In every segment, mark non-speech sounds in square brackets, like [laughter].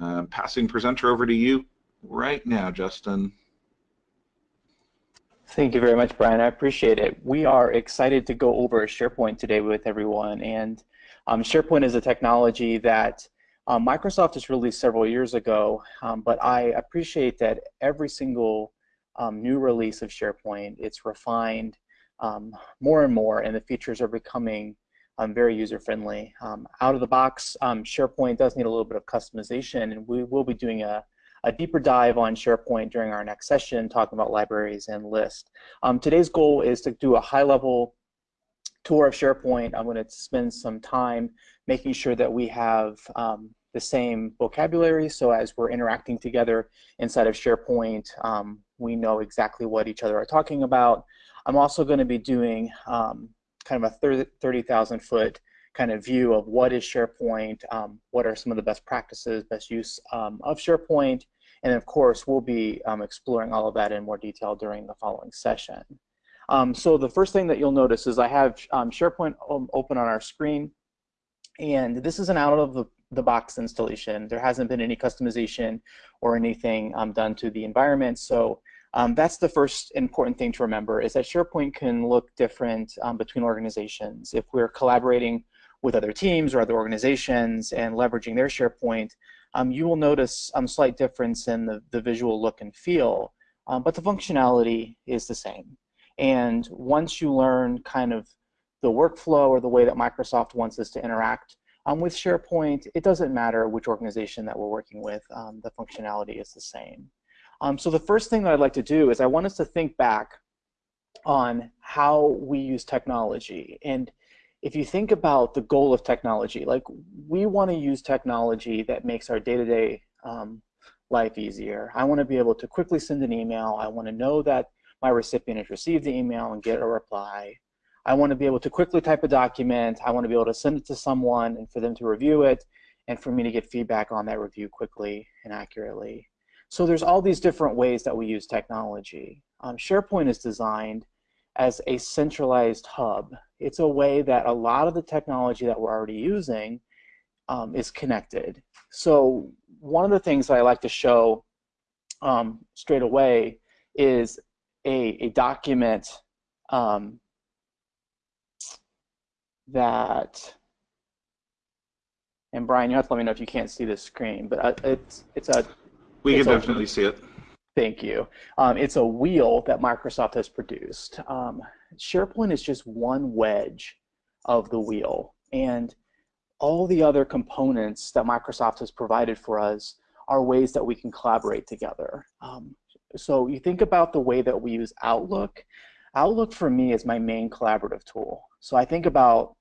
Uh, passing presenter over to you right now, Justin. Thank you very much, Brian. I appreciate it. We are excited to go over SharePoint today with everyone. And um, SharePoint is a technology that um, Microsoft has released several years ago, um, but I appreciate that every single um, new release of SharePoint, it's refined um, more and more, and the features are becoming um, very user-friendly. out of the box, SharePoint does need a little bit of customization, and we will be doing a a deeper dive on SharePoint during our next session, talking about libraries and lists. Um, today's goal is to do a high-level tour of SharePoint. I'm going to spend some time making sure that we have um, the same vocabulary, so as we're interacting together inside of SharePoint, um, we know exactly what each other are talking about. I'm also going to be doing um, kind of a 30,000 foot kind of view of what is SharePoint, um, what are some of the best practices, best use um, of SharePoint, and of course, we'll be um, exploring all of that in more detail during the following session. Um, so the first thing that you'll notice is I have um, SharePoint open on our screen, and this is an out of the, the box installation. There hasn't been any customization or anything um, done to the environment, so um, that's the first important thing to remember is that SharePoint can look different um, between organizations. If we're collaborating with other teams or other organizations and leveraging their SharePoint, um, you will notice a um, slight difference in the, the visual look and feel, um, but the functionality is the same. And once you learn kind of the workflow or the way that Microsoft wants us to interact um, with SharePoint, it doesn't matter which organization that we're working with, the functionality is the same. Um, so the first thing that I'd like to do is I want us to think back on how we use technology. And if you think about the goal of technology, like we want to use technology that makes our day-to-day um, life easier. I want to be able to quickly send an email. I want to know that my recipient has received the email and get a reply. I want to be able to quickly type a document. I want to be able to send it to someone and for them to review it and for me to get feedback on that review quickly and accurately. So there's all these different ways that we use technology. Um, SharePoint is designed as a centralized hub. It's a way that a lot of the technology that we're already using um, is connected. So one of the things that I like to show um, straight away is a, a document um, that, and Brian, you have to let me know if you can't see the screen, but uh, it's it's a. We it's can definitely see it. Thank you. Um, it's a wheel that Microsoft has produced. Um, SharePoint is just one wedge of the wheel, and all the other components that Microsoft has provided for us are ways that we can collaborate together. Um, so you think about the way that we use Outlook. Outlook for me is my main collaborative tool. So I think about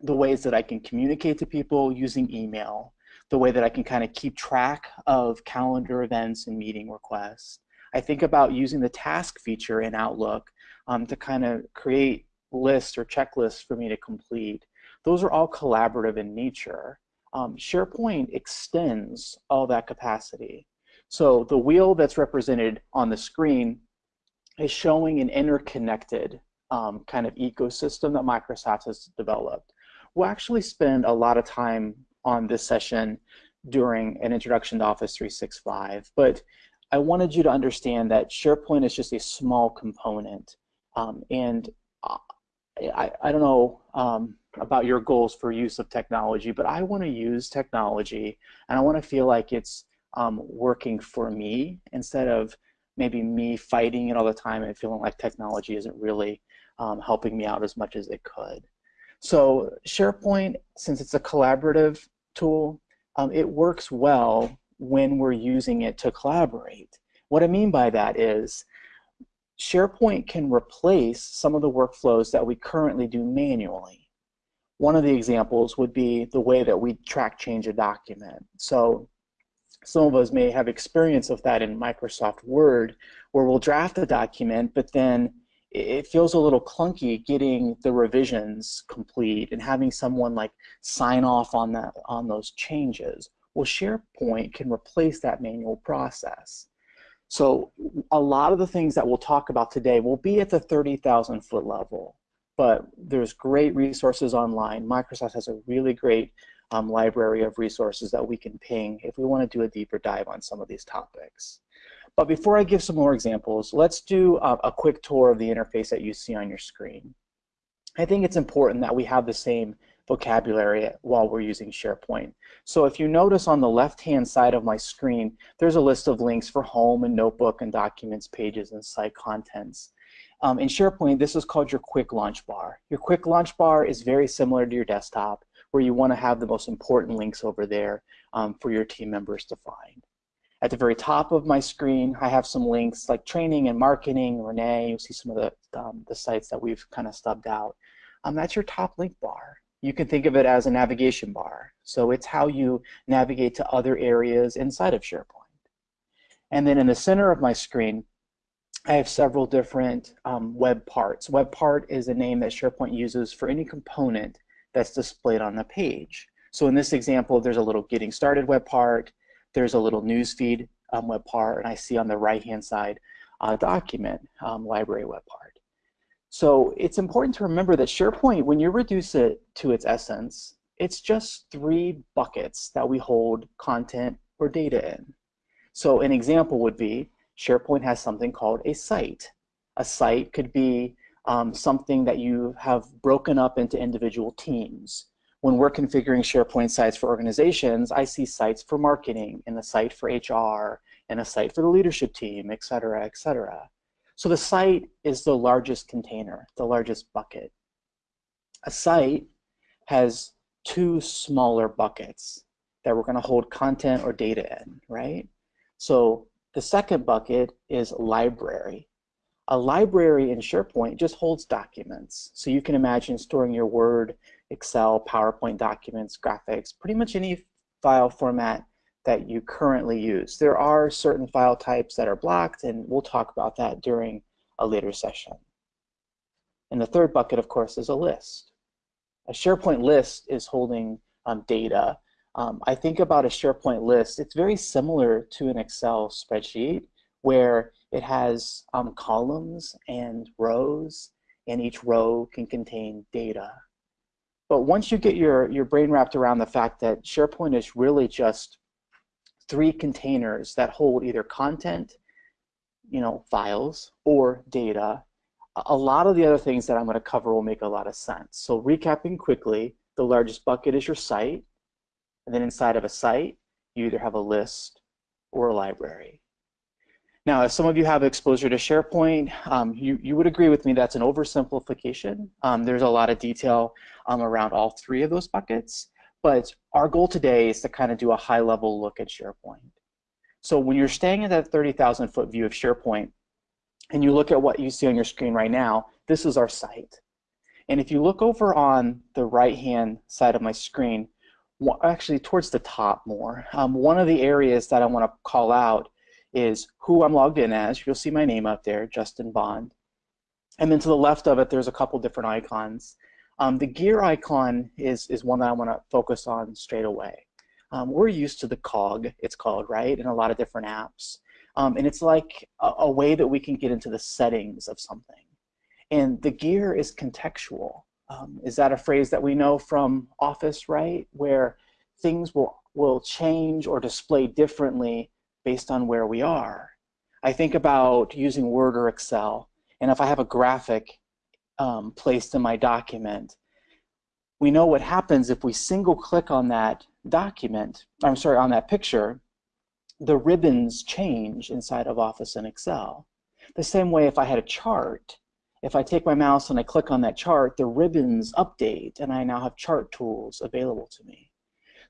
the ways that I can communicate to people using email, the way that I can kind of keep track of calendar events and meeting requests. I think about using the task feature in Outlook um, to kind of create lists or checklists for me to complete. Those are all collaborative in nature. Um, SharePoint extends all that capacity. So the wheel that's represented on the screen is showing an interconnected um, kind of ecosystem that Microsoft has developed. We'll actually spend a lot of time on this session during an introduction to Office 365. But I wanted you to understand that SharePoint is just a small component. Um, and I, I don't know um, about your goals for use of technology, but I want to use technology and I want to feel like it's um, working for me instead of maybe me fighting it all the time and feeling like technology isn't really um, helping me out as much as it could. So SharePoint, since it's a collaborative tool, um, it works well when we're using it to collaborate. What I mean by that is SharePoint can replace some of the workflows that we currently do manually. One of the examples would be the way that we track change a document. So some of us may have experience of that in Microsoft Word where we'll draft a document but then it feels a little clunky getting the revisions complete and having someone like sign off on that on those changes. Well, SharePoint can replace that manual process. So a lot of the things that we'll talk about today will be at the 30,000 foot level, but there's great resources online. Microsoft has a really great um, library of resources that we can ping if we want to do a deeper dive on some of these topics. But before I give some more examples, let's do a, a quick tour of the interface that you see on your screen. I think it's important that we have the same vocabulary while we're using SharePoint. So if you notice on the left-hand side of my screen, there's a list of links for home and notebook and documents, pages, and site contents. Um, in SharePoint, this is called your quick launch bar. Your quick launch bar is very similar to your desktop, where you want to have the most important links over there um, for your team members to find. At the very top of my screen, I have some links like training and marketing, Renee, you'll see some of the, um, the sites that we've kind of stubbed out. Um, that's your top link bar. You can think of it as a navigation bar. So it's how you navigate to other areas inside of SharePoint. And then in the center of my screen, I have several different um, web parts. Web part is a name that SharePoint uses for any component that's displayed on the page. So in this example, there's a little getting started web part, there's a little newsfeed um, web part, and I see on the right-hand side a document um, library web part. So it's important to remember that SharePoint, when you reduce it to its essence, it's just three buckets that we hold content or data in. So an example would be SharePoint has something called a site. A site could be um, something that you have broken up into individual teams. When we're configuring SharePoint sites for organizations, I see sites for marketing and a site for HR and a site for the leadership team, et cetera, et cetera. So the site is the largest container, the largest bucket. A site has two smaller buckets that we're going to hold content or data in, right? So the second bucket is library. A library in SharePoint just holds documents. So you can imagine storing your Word, Excel, PowerPoint documents, graphics, pretty much any file format that you currently use. There are certain file types that are blocked, and we'll talk about that during a later session. And the third bucket, of course, is a list. A SharePoint list is holding um, data um, I think about a SharePoint list, it's very similar to an Excel spreadsheet where it has um, columns and rows, and each row can contain data. But once you get your, your brain wrapped around the fact that SharePoint is really just three containers that hold either content, you know, files, or data, a lot of the other things that I'm going to cover will make a lot of sense. So recapping quickly, the largest bucket is your site. And then inside of a site, you either have a list or a library. Now, if some of you have exposure to SharePoint, um, you, you would agree with me that's an oversimplification. Um, there's a lot of detail um, around all three of those buckets, but our goal today is to kind of do a high-level look at SharePoint. So when you're staying in that 30,000 foot view of SharePoint, and you look at what you see on your screen right now, this is our site. And if you look over on the right-hand side of my screen, actually towards the top more. Um, one of the areas that I want to call out is who I'm logged in as. You'll see my name up there, Justin Bond. And then to the left of it, there's a couple different icons. Um, the gear icon is, is one that I want to focus on straight away. Um, we're used to the cog, it's called, right, in a lot of different apps. Um, and it's like a, a way that we can get into the settings of something. And the gear is contextual. Um, is that a phrase that we know from Office, right? Where things will, will change or display differently based on where we are. I think about using Word or Excel, and if I have a graphic um, placed in my document, we know what happens if we single click on that document, I'm sorry, on that picture, the ribbons change inside of Office and Excel. The same way if I had a chart, if I take my mouse and I click on that chart, the ribbons update and I now have chart tools available to me.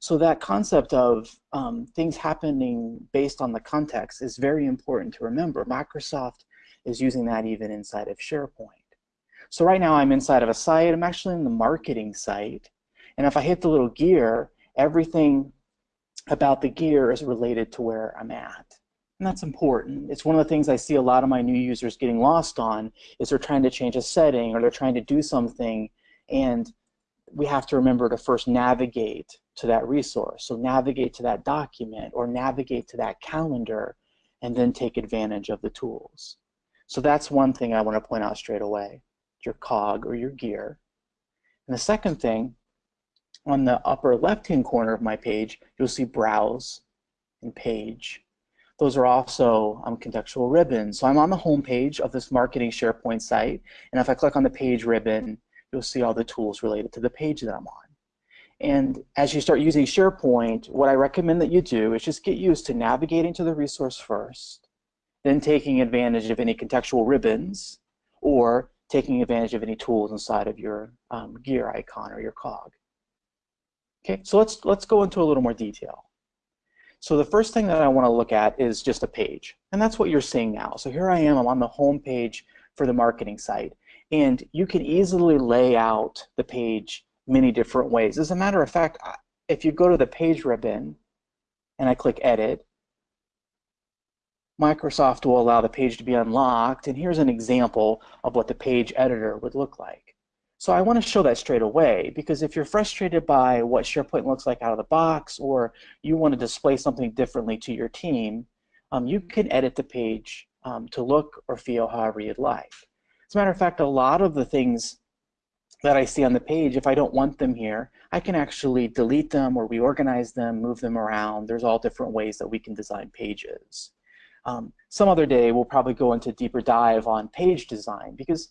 So that concept of um, things happening based on the context is very important to remember. Microsoft is using that even inside of SharePoint. So right now I'm inside of a site, I'm actually in the marketing site, and if I hit the little gear, everything about the gear is related to where I'm at. And that's important. It's one of the things I see a lot of my new users getting lost on is they're trying to change a setting or they're trying to do something and we have to remember to first navigate to that resource. So navigate to that document or navigate to that calendar and then take advantage of the tools. So that's one thing I want to point out straight away, your cog or your gear. And the second thing On the upper left-hand corner of my page, you'll see Browse and Page. Those are also um, contextual ribbons. So I'm on the home page of this marketing SharePoint site, and if I click on the page ribbon, you'll see all the tools related to the page that I'm on. And as you start using SharePoint, what I recommend that you do is just get used to navigating to the resource first, then taking advantage of any contextual ribbons, or taking advantage of any tools inside of your um, gear icon or your cog. Okay, so let's, let's go into a little more detail. So the first thing that I want to look at is just a page. And that's what you're seeing now. So here I am, I'm on the home page for the marketing site. And you can easily lay out the page many different ways. As a matter of fact, if you go to the page ribbon and I click edit, Microsoft will allow the page to be unlocked. And here's an example of what the page editor would look like. So I want to show that straight away because if you're frustrated by what SharePoint looks like out of the box or you want to display something differently to your team, um, you can edit the page um, to look or feel however you'd like. As a matter of fact, a lot of the things that I see on the page, if I don't want them here, I can actually delete them or reorganize them, move them around. There's all different ways that we can design pages. Um, some other day, we'll probably go into deeper dive on page design because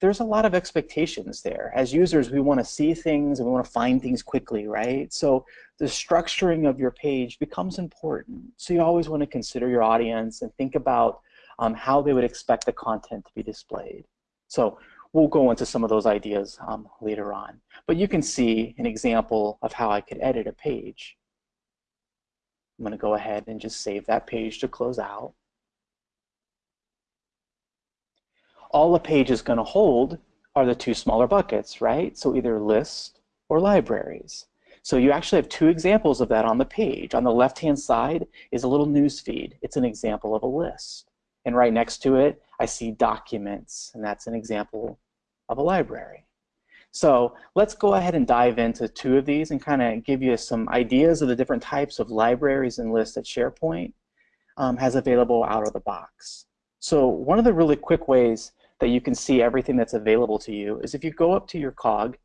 there's a lot of expectations there. As users, we want to see things and we want to find things quickly, right? So the structuring of your page becomes important. So you always want to consider your audience and think about um, how they would expect the content to be displayed. So we'll go into some of those ideas um, later on. But you can see an example of how I could edit a page. I'm going to go ahead and just save that page to close out. all the page is going to hold are the two smaller buckets, right? So either list or libraries. So you actually have two examples of that on the page. On the left-hand side is a little news feed. It's an example of a list. And right next to it, I see documents, and that's an example of a library. So let's go ahead and dive into two of these and kind of give you some ideas of the different types of libraries and lists that SharePoint um, has available out of the box. So one of the really quick ways that you can see everything that's available to you is if you go up to your cog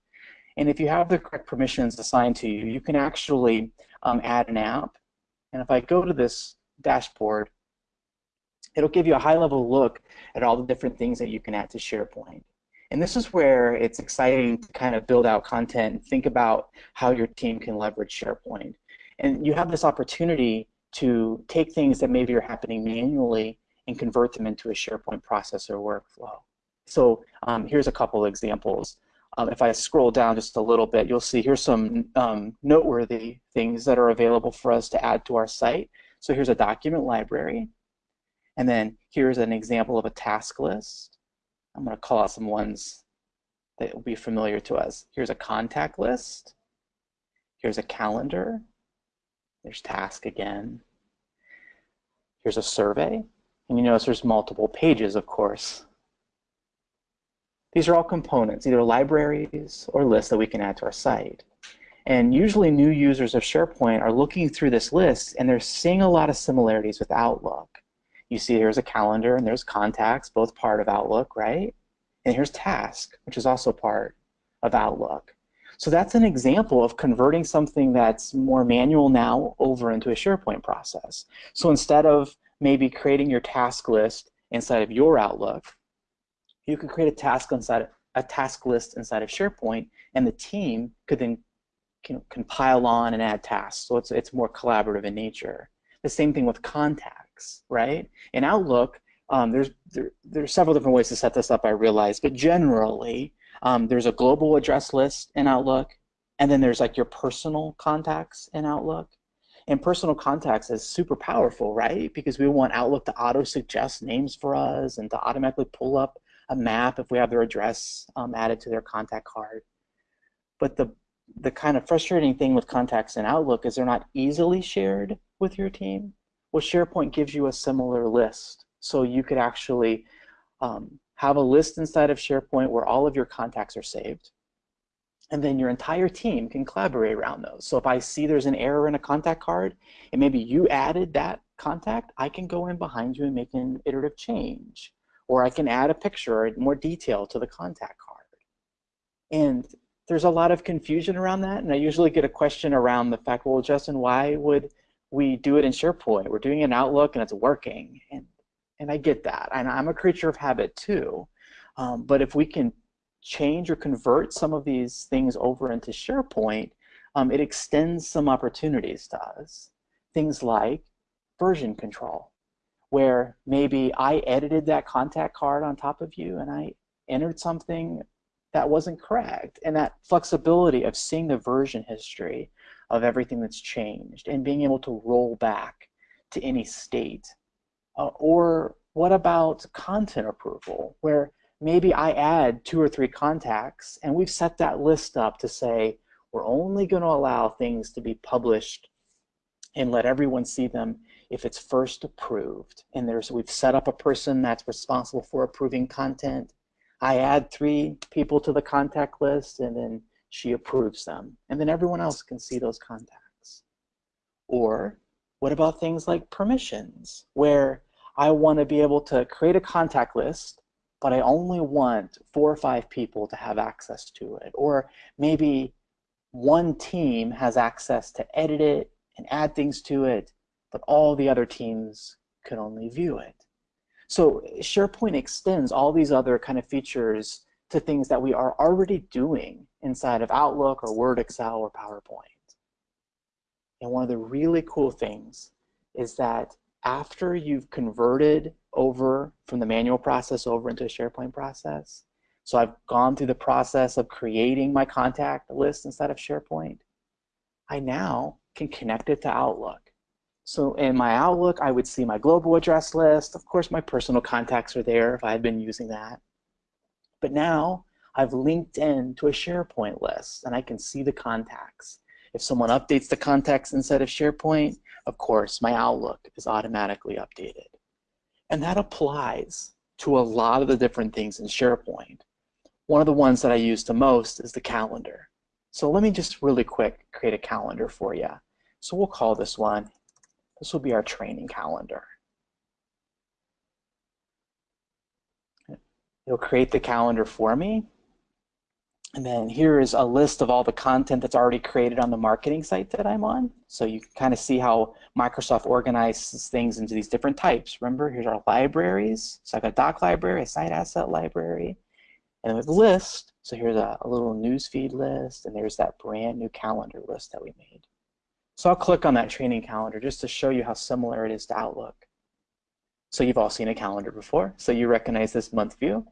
and if you have the correct permissions assigned to you, you can actually um, add an app. And if I go to this dashboard, it'll give you a high-level look at all the different things that you can add to SharePoint. And this is where it's exciting to kind of build out content and think about how your team can leverage SharePoint. And you have this opportunity to take things that maybe are happening manually and convert them into a SharePoint processor workflow. So um, here's a couple examples. Um, if I scroll down just a little bit, you'll see here's some um, noteworthy things that are available for us to add to our site. So here's a document library. And then here's an example of a task list. I'm going to call out some ones that will be familiar to us. Here's a contact list. Here's a calendar. There's task again. Here's a survey. And you notice there's multiple pages, of course. These are all components, either libraries or lists that we can add to our site. And usually new users of SharePoint are looking through this list and they're seeing a lot of similarities with Outlook. You see here's a calendar and there's contacts, both part of Outlook, right? And here's task, which is also part of Outlook. So that's an example of converting something that's more manual now over into a SharePoint process. So instead of maybe creating your task list inside of your Outlook, you could create a task inside a task list inside of SharePoint, and the team could then can, can pile on and add tasks. So it's it's more collaborative in nature. The same thing with right? In Outlook, um, there's there, there's several different ways to set this up. I realize, but generally, um, there's a global address list in Outlook, and then there's like your personal contacts in Outlook. And personal contacts is super powerful, right? Because we want Outlook to auto-suggest names for us and to automatically pull up a map if we have their address um, added to their contact card. But the, the kind of frustrating thing with contacts in Outlook is they're not easily shared with your team. Well, SharePoint gives you a similar list. So you could actually um, have a list inside of SharePoint where all of your contacts are saved and then your entire team can collaborate around those. So if I see there's an error in a contact card, and maybe you added that contact, I can go in behind you and make an iterative change. Or I can add a picture or more detail to the contact card. And there's a lot of confusion around that, and I usually get a question around the fact, well, Justin, why would we do it in SharePoint? We're doing it in Outlook and it's working, and and I get that, and I'm a creature of habit too. Um, but if we can change or convert some of these things over into SharePoint, um, it extends some opportunities to us. Things like version control, where maybe I edited that contact card on top of you and I entered something that wasn't correct. And that flexibility of seeing the version history of everything that's changed and being able to roll back to any state. Uh, or what about content approval, where maybe I add two or three contacts and we've set that list up to say we're only going to allow things to be published and let everyone see them if it's first approved. And there's we've set up a person that's responsible for approving content. I add three people to the contact list and then she approves them. And then everyone else can see those contacts. Or what about things like permissions, where I want to be able to create a contact list, but I only want four or five people to have access to it. Or maybe one team has access to edit it and add things to it, but all the other teams can only view it. So SharePoint extends all these other kind of features to things that we are already doing inside of Outlook or Word, Excel, or PowerPoint. And one of the really cool things is that after you've converted over from the manual process over into a SharePoint process, so I've gone through the process of creating my contact list inside of SharePoint, I now can connect it to Outlook. So in my Outlook, I would see my global address list. Of course, my personal contacts are there if I had been using that. But now I've linked in to a SharePoint list and I can see the contacts. If someone updates the contacts inside of SharePoint, of course, my Outlook is automatically updated. And that applies to a lot of the different things in SharePoint. One of the ones that I use the most is the calendar. So let me just really quick create a calendar for you. So we'll call this one, this will be our training calendar. It'll create the calendar for me. And then here is a list of all the content that's already created on the marketing site that I'm on. So you can kind of see how Microsoft organizes things into these different types. Remember, here's our libraries. So I've got doc library, a site asset library, and with list, so here's a, a little newsfeed list, and there's that brand new calendar list that we made. So I'll click on that training calendar just to show you how similar it is to Outlook. So you've all seen a calendar before, so you recognize this month view.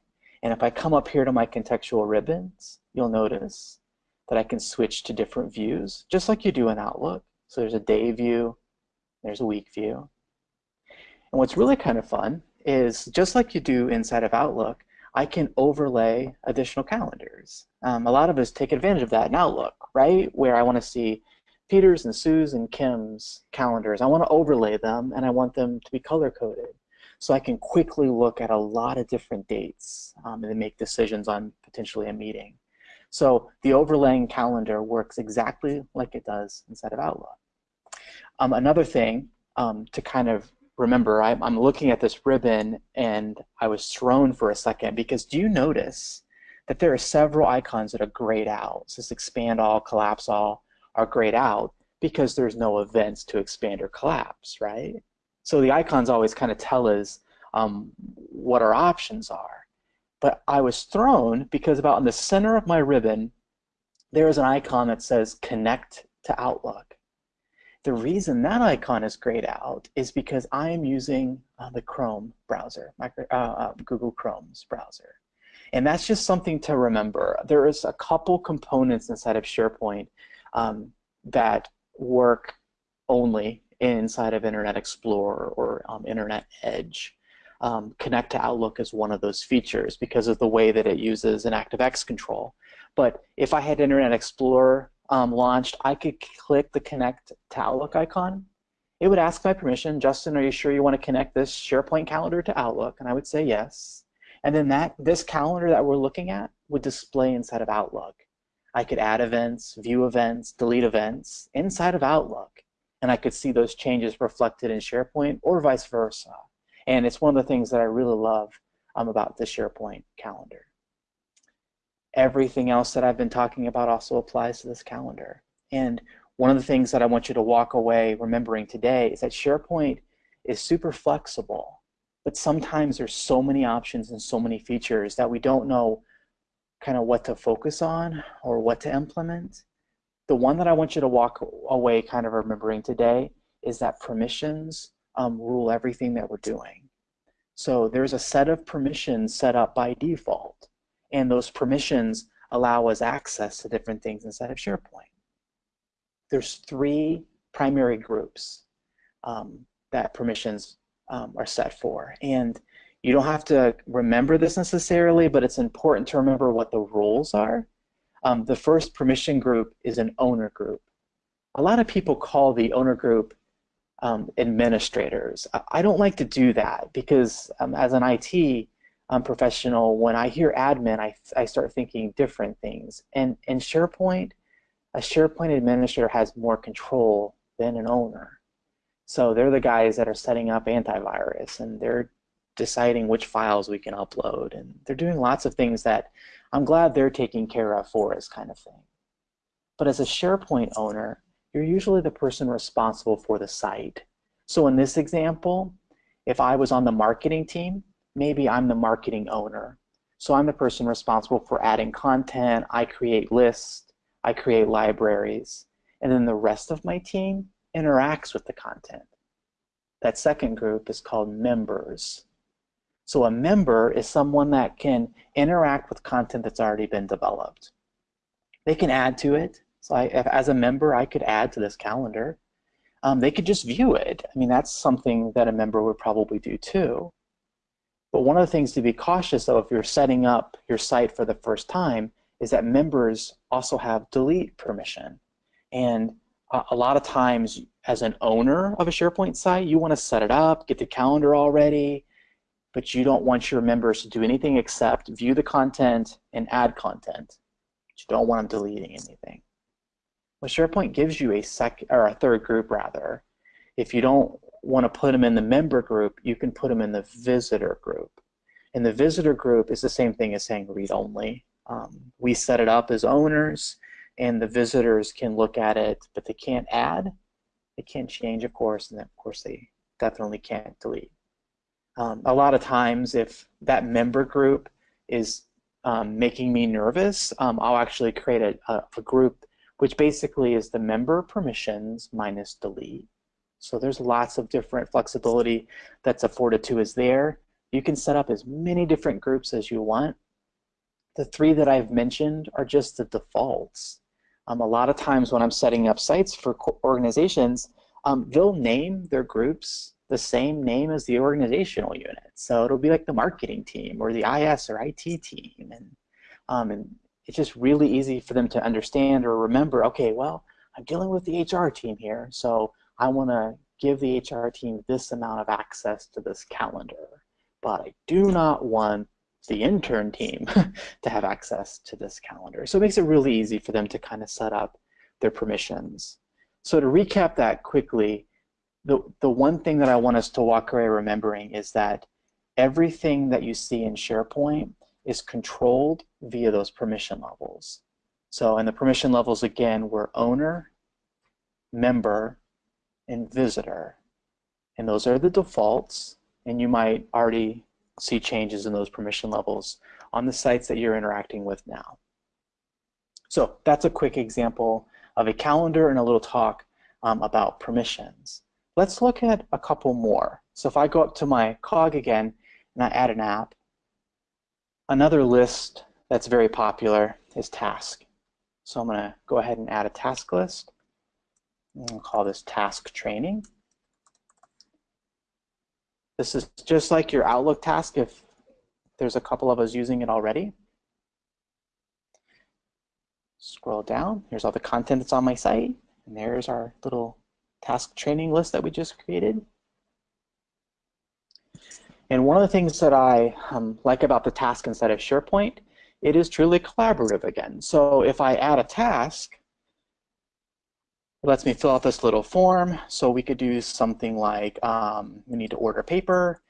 And if I come up here to my contextual ribbons, you'll notice that I can switch to different views, just like you do in Outlook. So there's a day view, there's a week view. And what's really kind of fun is just like you do inside of Outlook, I can overlay additional calendars. Um, a lot of us take advantage of that in Outlook, right? Where I want to see Peter's and Sue's and Kim's calendars. I want to overlay them and I want them to be color coded. So I can quickly look at a lot of different dates um, and then make decisions on potentially a meeting. So the overlaying calendar works exactly like it does inside of Outlook. Um, another thing um, to kind of remember, I, I'm looking at this ribbon and I was thrown for a second because do you notice that there are several icons that are grayed out? So this expand all, collapse all are grayed out because there's no events to expand or collapse, right? So the icons always kind of tell us um, what our options are. But I was thrown because about in the center of my ribbon, there is an icon that says connect to Outlook. The reason that icon is grayed out is because I am using uh, the Chrome browser, micro, uh, uh, Google Chrome's browser. And that's just something to remember. There is a couple components inside of SharePoint um, that work only inside of Internet Explorer or um, Internet Edge. Um, Connect to Outlook is one of those features because of the way that it uses an ActiveX control. But if I had Internet Explorer um, launched, I could click the connect to Outlook icon. It would ask my permission, Justin, are you sure you want to connect this SharePoint calendar to Outlook? And I would say yes. And then that this calendar that we're looking at would display inside of Outlook. I could add events, view events, delete events inside of Outlook. And I could see those changes reflected in SharePoint or vice versa. And it's one of the things that I really love um, about the SharePoint calendar. everything else that I've been talking about also applies to this calendar. And one of the things that I want you to walk away remembering today is that SharePoint is super flexible, but sometimes there's so many options and so many features that we don't know kind of what to focus on or what to implement. The one that I want you to walk away kind of remembering today is that permissions um, rule everything that we're doing. So there's a set of permissions set up by default, and those permissions allow us access to different things inside of SharePoint. There's three primary groups um, that permissions um, are set for, and you don't have to remember this necessarily, but it's important to remember what the rules are. Um, the first permission group is an owner group. A lot of people call the owner group um, administrators. I don't like to do that because um, as an IT um, professional, when I hear admin, I, I start thinking different things. And in SharePoint, a SharePoint administrator has more control than an owner. So they're the guys that are setting up antivirus and they're deciding which files we can upload. And they're doing lots of things that I'm glad they're taking care of for us kind of thing. But as a SharePoint owner, you're usually the person responsible for the site. So in this example, if I was on the marketing team, maybe I'm the marketing owner. So I'm the person responsible for adding content, I create lists, I create libraries, and then the rest of my team interacts with the content. That second group is called members. So a member is someone that can interact with content that's already been developed. They can add to it. So I, if, as a member, I could add to this calendar. Um, they could just view it. I mean, that's something that a member would probably do too. But one of the things to be cautious of if you're setting up your site for the first time is that members also have delete permission. And a, a lot of times, as an owner of a SharePoint site, you want to set it up, get the calendar all ready, but you don't want your members to do anything except view the content and add content. You don't want them deleting anything. Well, SharePoint gives you a sec or a third group rather. If you don't want to put them in the member group, you can put them in the visitor group. And the visitor group is the same thing as saying read only. Um, we set it up as owners, and the visitors can look at it, but they can't add. They can't change, of course, and of course they definitely can't delete. Um, a lot of times, if that member group is um, making me nervous, um, I'll actually create a, a, a, group which basically is the member permissions minus delete. So there's lots of different flexibility that's afforded to us there. You can set up as many different groups as you want. The three that I've mentioned are just the defaults. Um, a lot of times when I'm setting up sites for organizations, um, they'll name their groups the same name as the organizational unit. So it'll be like the marketing team or the IS or IT team. And, um, and it's just really easy for them to understand or remember, okay, well, I'm dealing with the HR team here, so I want to give the HR team this amount of access to this calendar. But I do not want the intern team [laughs] to have access to this calendar. So it makes it really easy for them to kind of set up their permissions. So to recap that quickly, the, the one thing that I want us to walk away remembering is that everything that you see in SharePoint is controlled via those permission levels. So, and the permission levels again were owner, member, and visitor. And those are the defaults, and you might already see changes in those permission levels on the sites that you're interacting with now. So that's a quick example of a calendar and a little talk um, about permissions. Let's look at a couple more. So if I go up to my cog again and I add an app, Another list that's very popular is task. So I'm going to go ahead and add a task list. I'll call this task training. This is just like your Outlook task if there's a couple of us using it already. Scroll down, here's all the content that's on my site, and there's our little task training list that we just created. And one of the things that I um, like about the task inside of SharePoint, it is truly collaborative again. So if I add a task, it lets me fill out this little form. So we could do something like um, we need to order paper.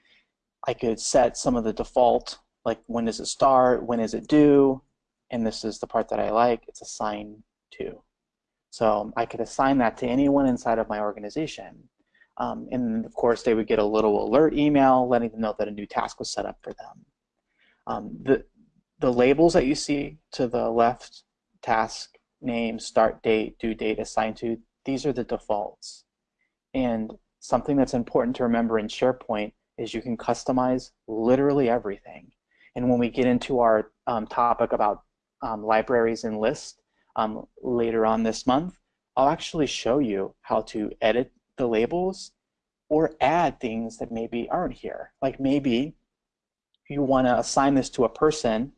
I could set some of the default, like when does it start, when is it due. and this is the part that I like, it's assign to. So I could assign that to anyone inside of my organization. Um, and of course, they would get a little alert email letting them know that a new task was set up for them. Um, the, the labels that you see to the left, task, name, start date, due date, assigned to, these are the defaults. And something that's important to remember in SharePoint is you can customize literally everything. And when we get into our um, topic about um, libraries and lists um, later on this month, I'll actually show you how to edit the labels or add things that maybe aren't here. Like maybe you want to assign this to a person,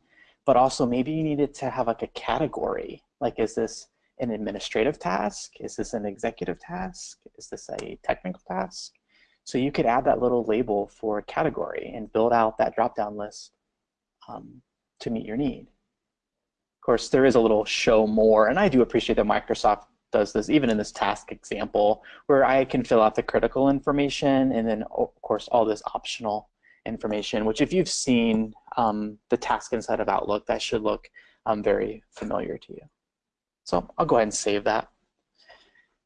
but also maybe you need it to have like a category. Like is this an administrative task? Is this an executive task? Is this a technical task? So you could add that little label for a category and build out that drop-down list um, to meet your need. Of course, there is a little show more, and I do appreciate that Microsoft does this even in this task example where I can fill out the critical information and then of course all this optional information which if you've seen um, the task inside of Outlook that should look um, very familiar to you. So I'll go ahead and save that.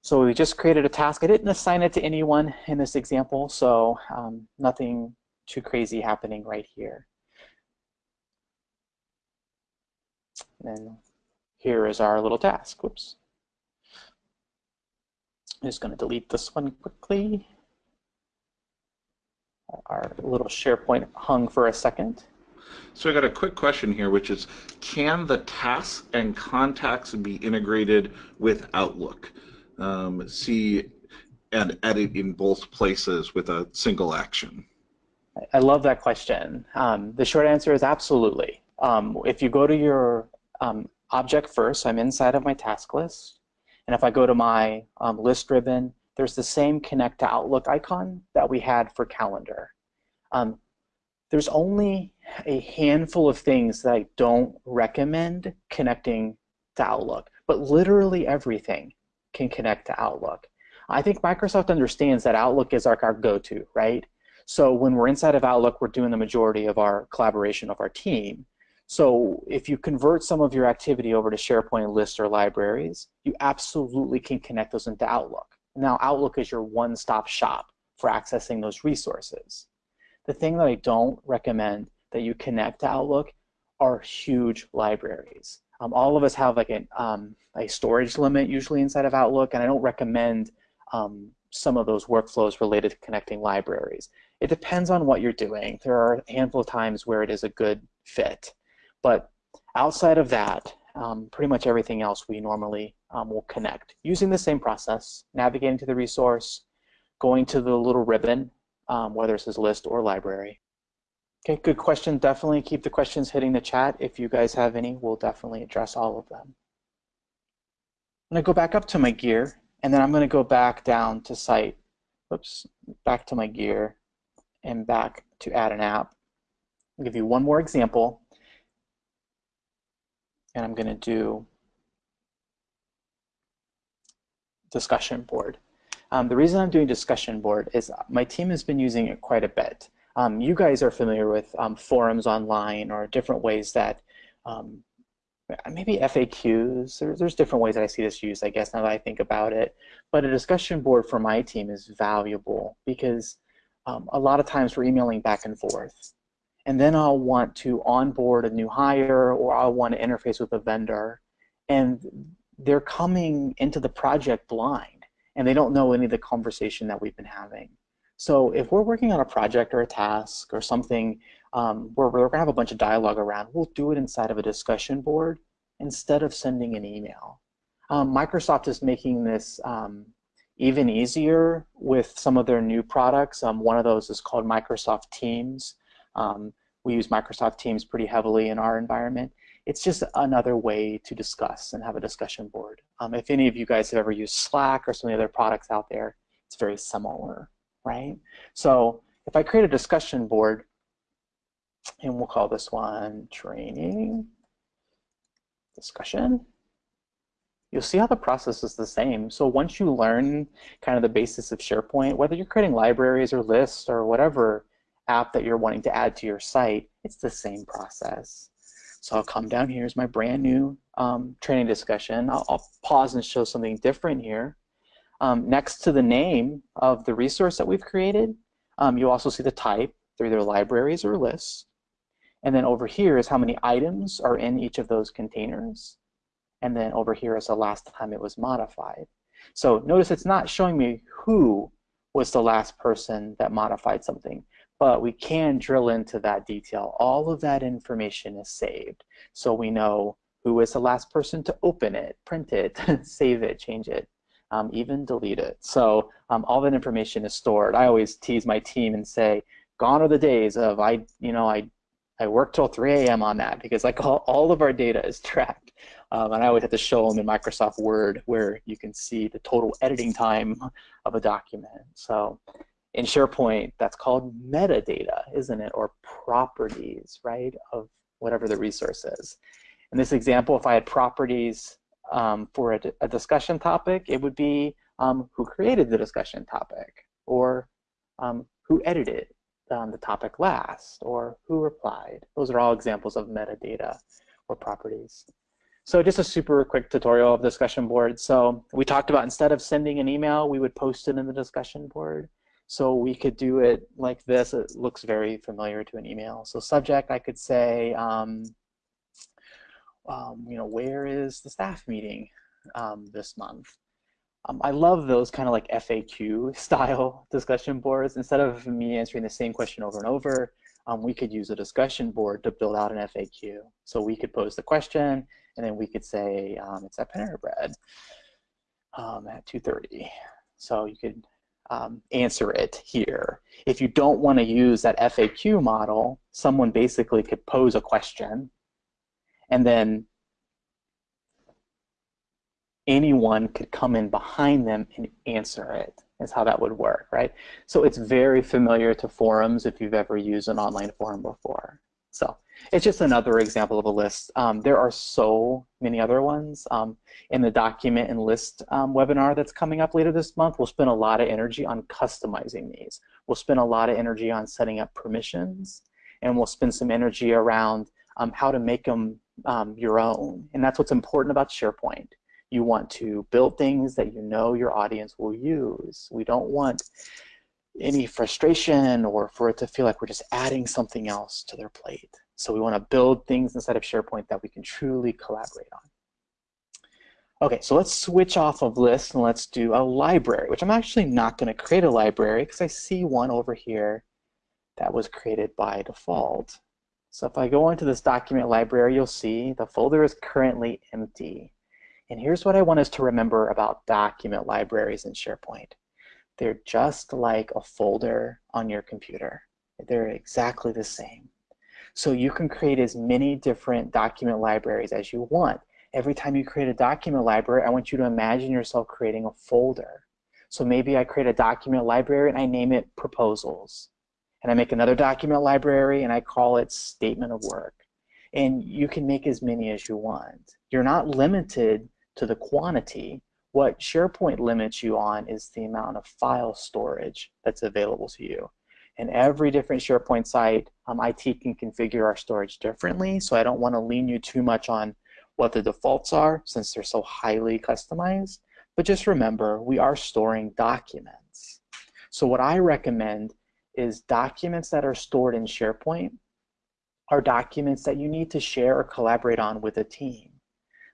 So we just created a task. I didn't assign it to anyone in this example so um, nothing too crazy happening right here. And then here is our little task. Whoops. I'm just going to delete this one quickly. Our little SharePoint hung for a second. So I got a quick question here, which is, can the tasks and contacts be integrated with Outlook? Um, see and edit in both places with a single action? I love that question. Um, the short answer is absolutely. Um, if you go to your um, object first, I'm inside of my task list. And if I go to my um, list ribbon, there's the same connect to Outlook icon that we had for calendar. Um, there's only a handful of things that I don't recommend connecting to Outlook, but literally everything can connect to Outlook. I think Microsoft understands that Outlook is like our go-to, right? So when we're inside of Outlook, we're doing the majority of our collaboration of our team. So if you convert some of your activity over to SharePoint lists or libraries, you absolutely can connect those into Outlook. Now Outlook is your one-stop shop for accessing those resources. The thing that I don't recommend that you connect to Outlook are huge libraries. Um, all of us have like an, um, a storage limit usually inside of Outlook, and I don't recommend um, some of those workflows related to connecting libraries. It depends on what you're doing. There are a handful of times where it is a good fit. But outside of that, um, pretty much everything else we normally um, will connect using the same process, navigating to the resource, going to the little ribbon, um, whether it says list or library. Okay, good question. Definitely keep the questions hitting the chat. If you guys have any, we'll definitely address all of them. I'm going to go back up to my gear, and then I'm going to go back down to site, oops, back to my gear, and back to add an app. I'll give you one more example and I'm going to do discussion board. Um, the reason I'm doing discussion board is my team has been using it quite a bit. Um, you guys are familiar with um, forums online or different ways that um, maybe FAQs, there, there's different ways that I see this used, I guess, now that I think about it. But a discussion board for my team is valuable because um, a lot of times we're emailing back and forth and then I'll want to onboard a new hire or I'll want to interface with a vendor and they're coming into the project blind and they don't know any of the conversation that we've been having. So if we're working on a project or a task or something um, where we're to have a bunch of dialogue around, we'll do it inside of a discussion board instead of sending an email. Um, Microsoft is making this um, even easier with some of their new products. Um, one of those is called Microsoft Teams. Um, we use Microsoft Teams pretty heavily in our environment. It's just another way to discuss and have a discussion board. Um, if any of you guys have ever used Slack or some of the other products out there, it's very similar, right? So if I create a discussion board, and we'll call this one training discussion, you'll see how the process is the same. So once you learn kind of the basis of SharePoint, whether you're creating libraries or lists or whatever app that you're wanting to add to your site, it's the same process. So I'll come down here as my brand new um, training discussion. I'll, I'll, pause and show something different here. Um, next to the name of the resource that we've created, um, you also see the type. They're either libraries or lists. And then over here is how many items are in each of those containers. And then over here is the last time it was modified. So notice it's not showing me who was the last person that modified something, but we can drill into that detail. All of that information is saved. So we know who was the last person to open it, print it, [laughs] save it, change it, um, even delete it. So um, all that information is stored. I always tease my team and say, gone are the days of I, you know, I, I work till 3 a.m. on that because like all, all of our data is tracked. Um, and I always have to show them in Microsoft Word where you can see the total editing time of a document. So in SharePoint, that's called metadata, isn't it? Or properties, right, of whatever the resource is. In this example, if I had properties um, for a, a, discussion topic, it would be um, who created the discussion topic, or um, who edited um, the topic last, or who replied. Those are all examples of metadata or properties. So just a super quick tutorial of discussion board. So we talked about instead of sending an email, we would post it in the discussion board. So we could do it like this. It looks very familiar to an email. So subject, I could say, um, um, you know, where is the staff meeting um, this month? Um, I love those kind of like FAQ [laughs] style discussion boards. Instead of me answering the same question over and over, um, we could use a discussion board to build out an FAQ. So we could pose the question, and then we could say um, it's at Panera Bread at 2.30. So you could um, answer it here. If you don't want to use that FAQ model, someone basically could pose a question and then anyone could come in behind them and answer it is how that would work, right? So it's very familiar to forums if you've ever used an online forum before. So it's just another example of a list. Um, there are so many other ones. Um, in the document and list um, webinar that's coming up later this month, we'll spend a lot of energy on customizing these. We'll spend a lot of energy on setting up permissions, and we'll spend some energy around um, how to make them um, your own. And that's what's important about SharePoint. You want to build things that you know your audience will use. We don't want any frustration or for it to feel like we're just adding something else to their plate. So we want to build things inside of SharePoint that we can truly collaborate on. Okay, so let's switch off of lists and let's do a library, which I'm actually not going to create a library because I see one over here that was created by default. So if I go into this document library, you'll see the folder is currently empty. And here's what I want us to remember about document libraries in SharePoint. They're just like a folder on your computer. They're exactly the same. So you can create as many different document libraries as you want. Every time you create a document library, I want you to imagine yourself creating a folder. So maybe I create a document library and I name it proposals. And I make another document library and I call it statement of work. And you can make as many as you want. You're not limited to the quantity. What SharePoint limits you on is the amount of file storage that's available to you. And every different SharePoint site, um, IT can configure our storage differently, so I don't want to lean you too much on what the defaults are since they're so highly customized. But just remember, we are storing documents. So what I recommend is documents that are stored in SharePoint are documents that you need to share or collaborate on with a team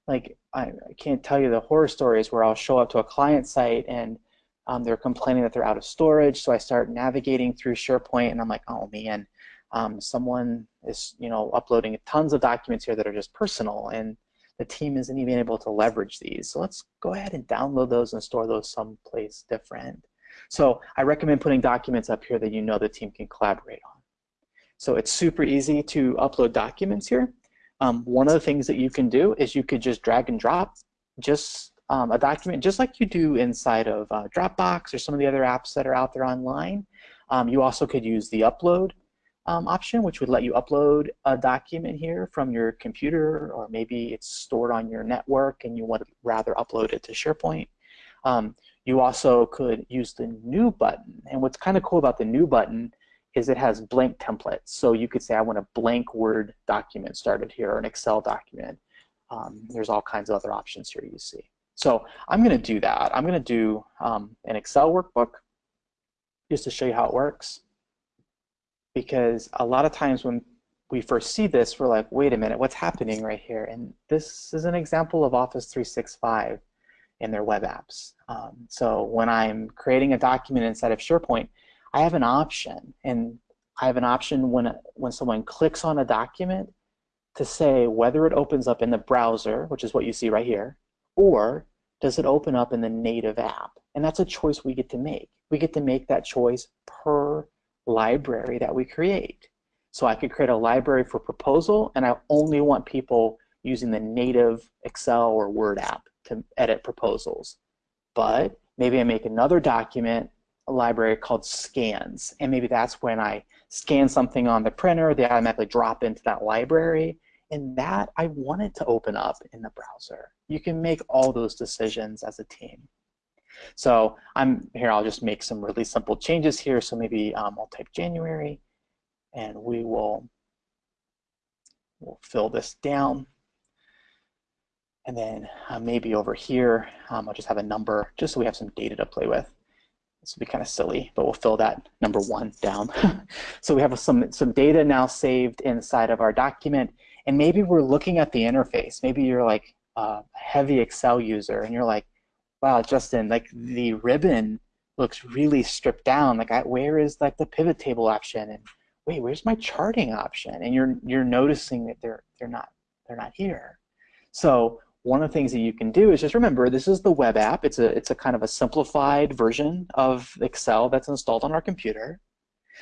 like I, I, can't tell you the horror stories where I'll show up to a client site and um, they're complaining that they're out of storage. So I start navigating through SharePoint and I'm like, oh man, um, someone is you know uploading tons of documents here that are just personal and the team isn't even able to leverage these. So let's go ahead and download those and store those someplace different. So I recommend putting documents up here that you know the team can collaborate on. So it's super easy to upload documents here. Um, one of the things that you can do is you could just drag and drop just um, a document, just like you do inside of uh, Dropbox or some of the other apps that are out there online. Um, you also could use the upload um, option, which would let you upload a document here from your computer, or maybe it's stored on your network and you want to rather upload it to SharePoint. Um, you also could use the new button. And what's kind of cool about the new button is it has blank templates. So you could say, I want a blank Word document started here, or an Excel document. Um, there's all kinds of other options here you see. So I'm going to do that. I'm going to do um, an Excel workbook just to show you how it works. Because a lot of times when we first see this, we're like, wait a minute, what's happening right here? And this is an example of Office 365 in their web apps. Um, so when I'm creating a document inside of SharePoint, I have an option, and I have an option when, when someone clicks on a document to say whether it opens up in the browser, which is what you see right here, or does it open up in the native app? And that's a choice we get to make. We get to make that choice per library that we create. So I could create a library for proposal, and I only want people using the native Excel or Word app to edit proposals. But maybe I make another document, a library called scans, and maybe that's when I scan something on the printer, they automatically drop into that library, and that I want it to open up in the browser. You can make all those decisions as a team. So I'm here, I'll just make some really simple changes here. So maybe um, I'll type January and we will we'll fill this down. And then uh, maybe over here, um, I'll just have a number just so we have some data to play with. This will be kind of silly, but we'll fill that number one down. [laughs] so we have some, some data now saved inside of our document. And maybe we're looking at the interface. Maybe you're like a heavy Excel user and you're like, wow, Justin, like the ribbon looks really stripped down. Like, I, where is like the pivot table option? And wait, where's my charting option? And you're you're noticing that they're they're not they're not here. So one of the things that you can do is just remember this is the web app. It's a it's a kind of a simplified version of Excel that's installed on our computer.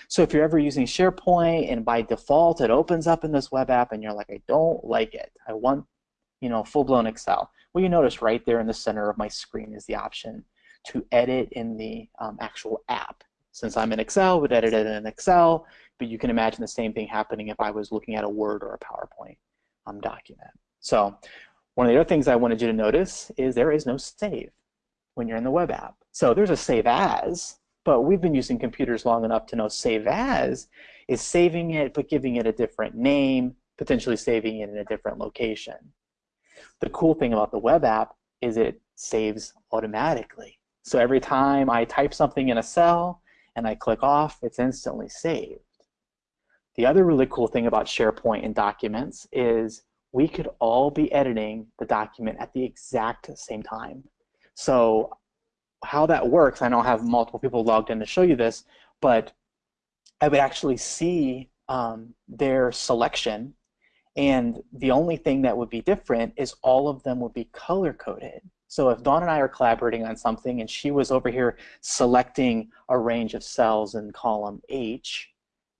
So if you're ever using SharePoint and by default it opens up in this web app and you're like, I don't like it. I want, you know, full-blown Excel. Well, you notice right there in the center of my screen is the option to edit in the um, actual app. Since I'm in Excel, would edit it in Excel, but you can imagine the same thing happening if I was looking at a Word or a PowerPoint um, document. So one of the other things I wanted you to notice is there is no save when you're in the web app. So there's a save as, but we've been using computers long enough to know save as is saving it but giving it a different name, potentially saving it in a different location. The cool thing about the web app is it saves automatically. So every time I type something in a cell and I click off, it's instantly saved. The other really cool thing about SharePoint and documents is we could all be editing the document at the exact same time. So how that works, I don't have multiple people logged in to show you this, but I would actually see um, their selection and the only thing that would be different is all of them would be color coded. So if Dawn and I are collaborating on something and she was over here selecting a range of cells in column H,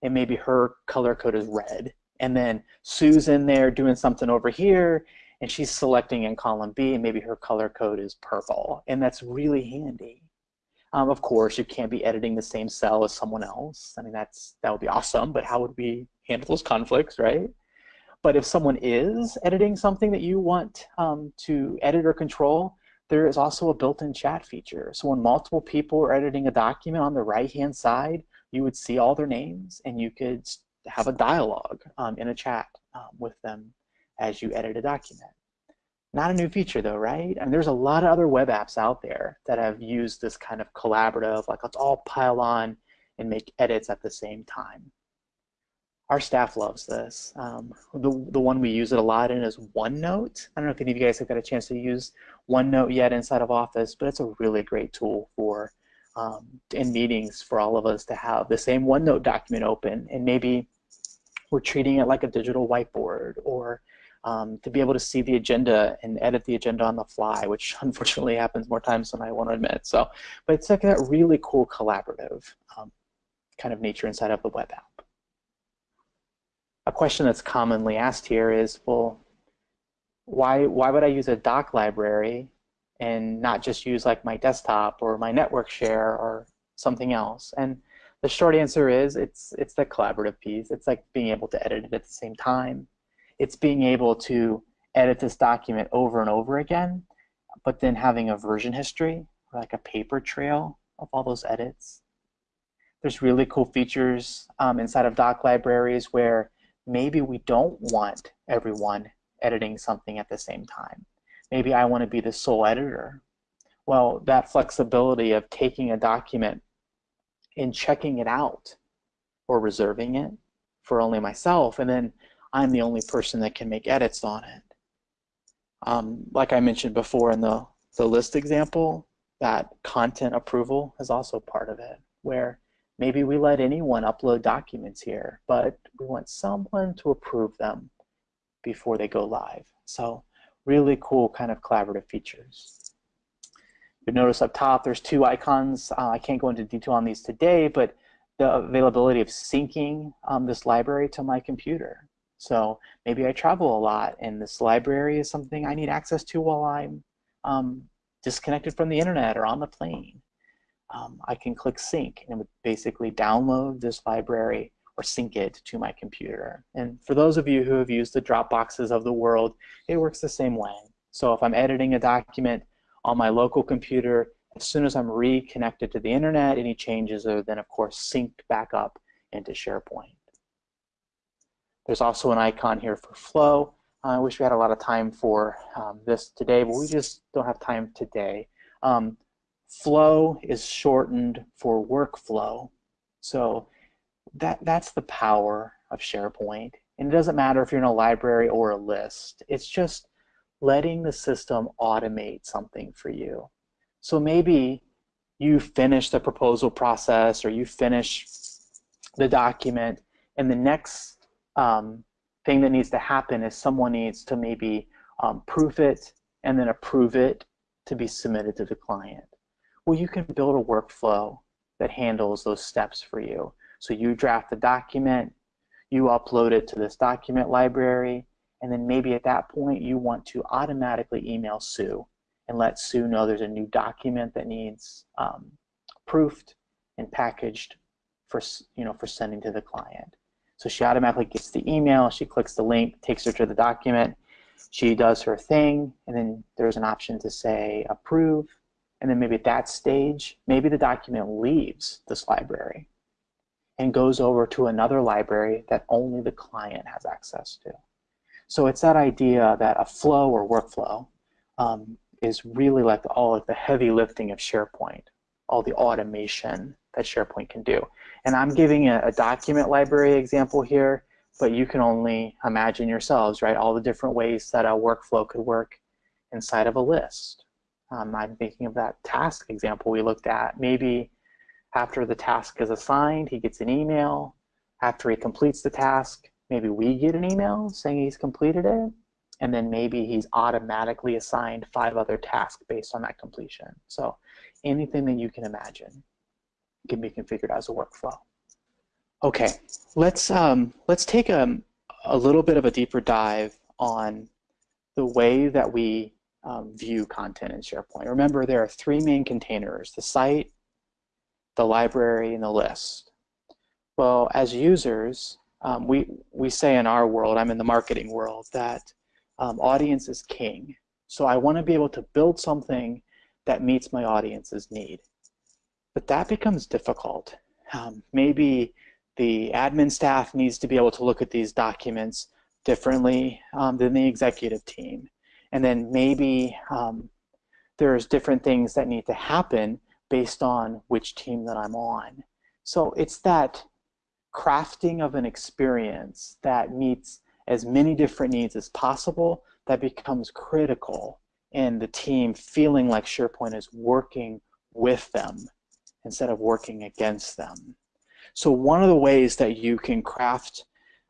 and maybe her color code is red, and then Sue's in there doing something over here, and she's selecting in column B, and maybe her color code is purple, and that's really handy. Um, of course, you can't be editing the same cell as someone else. I mean, that's that would be awesome, but how would we handle those conflicts, right? But if someone is editing something that you want um, to edit or control, there is also a built-in chat feature. So when multiple people are editing a document on the right-hand side, you would see all their names, and you could have a dialogue um, in a chat um, with them as you edit a document. Not a new feature though, right? And there's a lot of other web apps out there that have used this kind of collaborative, like let's all pile on and make edits at the same time. Our staff loves this. Um, the, the one we use it a lot in is OneNote. I don't know if any of you guys have got a chance to use OneNote yet inside of Office, but it's a really great tool for um, in meetings for all of us to have the same OneNote document open and maybe we're treating it like a digital whiteboard or um, to be able to see the agenda and edit the agenda on the fly, which [laughs] unfortunately happens more times than I want to admit. So, but it's like that really cool collaborative um, kind of nature inside of the web app. A question that's commonly asked here is, well, why why would I use a doc library and not just use like my desktop or my network share or something else? And the short answer is it's it's the collaborative piece. It's like being able to edit it at the same time it's being able to edit this document over and over again, but then having a version history, like a paper trail of all those edits. There's really cool features um, inside of doc libraries where maybe we don't want everyone editing something at the same time. Maybe I want to be the sole editor. Well, that flexibility of taking a document and checking it out or reserving it for only myself, and then I'm the only person that can make edits on it. Um, like I mentioned before in the, the list example, that content approval is also part of it, where maybe we let anyone upload documents here, but we want someone to approve them before they go live. So really cool kind of collaborative features. You'll notice up top there's two icons. Uh, I can't go into detail on these today, but the availability of syncing um, this library to my computer. So maybe I travel a lot and this library is something I need access to while I'm um, disconnected from the internet or on the plane. Um, I can click sync and it would basically download this library or sync it to my computer. And for those of you who have used the Dropboxes of the world, it works the same way. So if I'm editing a document on my local computer, as soon as I'm reconnected to the internet, any changes are then of course synced back up into SharePoint. There's also an icon here for Flow. I wish we had a lot of time for um, this today, but we just don't have time today. Um, flow is shortened for workflow. So that that's the power of SharePoint. And it doesn't matter if you're in a library or a list. It's just letting the system automate something for you. So maybe you finish the proposal process or you finish the document and the next um, thing that needs to happen is someone needs to maybe um, proof it and then approve it to be submitted to the client. Well, you can build a workflow that handles those steps for you. So you draft the document, you upload it to this document library, and then maybe at that point you want to automatically email Sue and let Sue know there's a new document that needs um, proofed and packaged for you know for sending to the client. So she automatically gets the email, she clicks the link, takes her to the document, she does her thing, and then there's an option to say approve, and then maybe at that stage, maybe the document leaves this library and goes over to another library that only the client has access to. So it's that idea that a flow or workflow um, is really like all of the heavy lifting of SharePoint, all the automation that SharePoint can do. And I'm giving a, a document library example here, but you can only imagine yourselves, right, all the different ways that a workflow could work inside of a list. Um, I'm thinking of that task example we looked at. Maybe after the task is assigned, he gets an email. After he completes the task, maybe we get an email saying he's completed it. And then maybe he's automatically assigned five other tasks based on that completion. So anything that you can imagine can be configured as a workflow. Okay, let's um, let's take a, a little bit of a deeper dive on the way that we um, view content in SharePoint. Remember, there are three main containers, the site, the library, and the list. Well, as users, um, we, we say in our world, I'm in the marketing world, that um, audience is king. So I want to be able to build something that meets my audience's need. But that becomes difficult. Um, maybe the admin staff needs to be able to look at these documents differently um, than the executive team. And then maybe um, there's different things that need to happen based on which team that I'm on. So it's that crafting of an experience that meets as many different needs as possible that becomes critical in the team feeling like SharePoint is working with them instead of working against them. So one of the ways that you can craft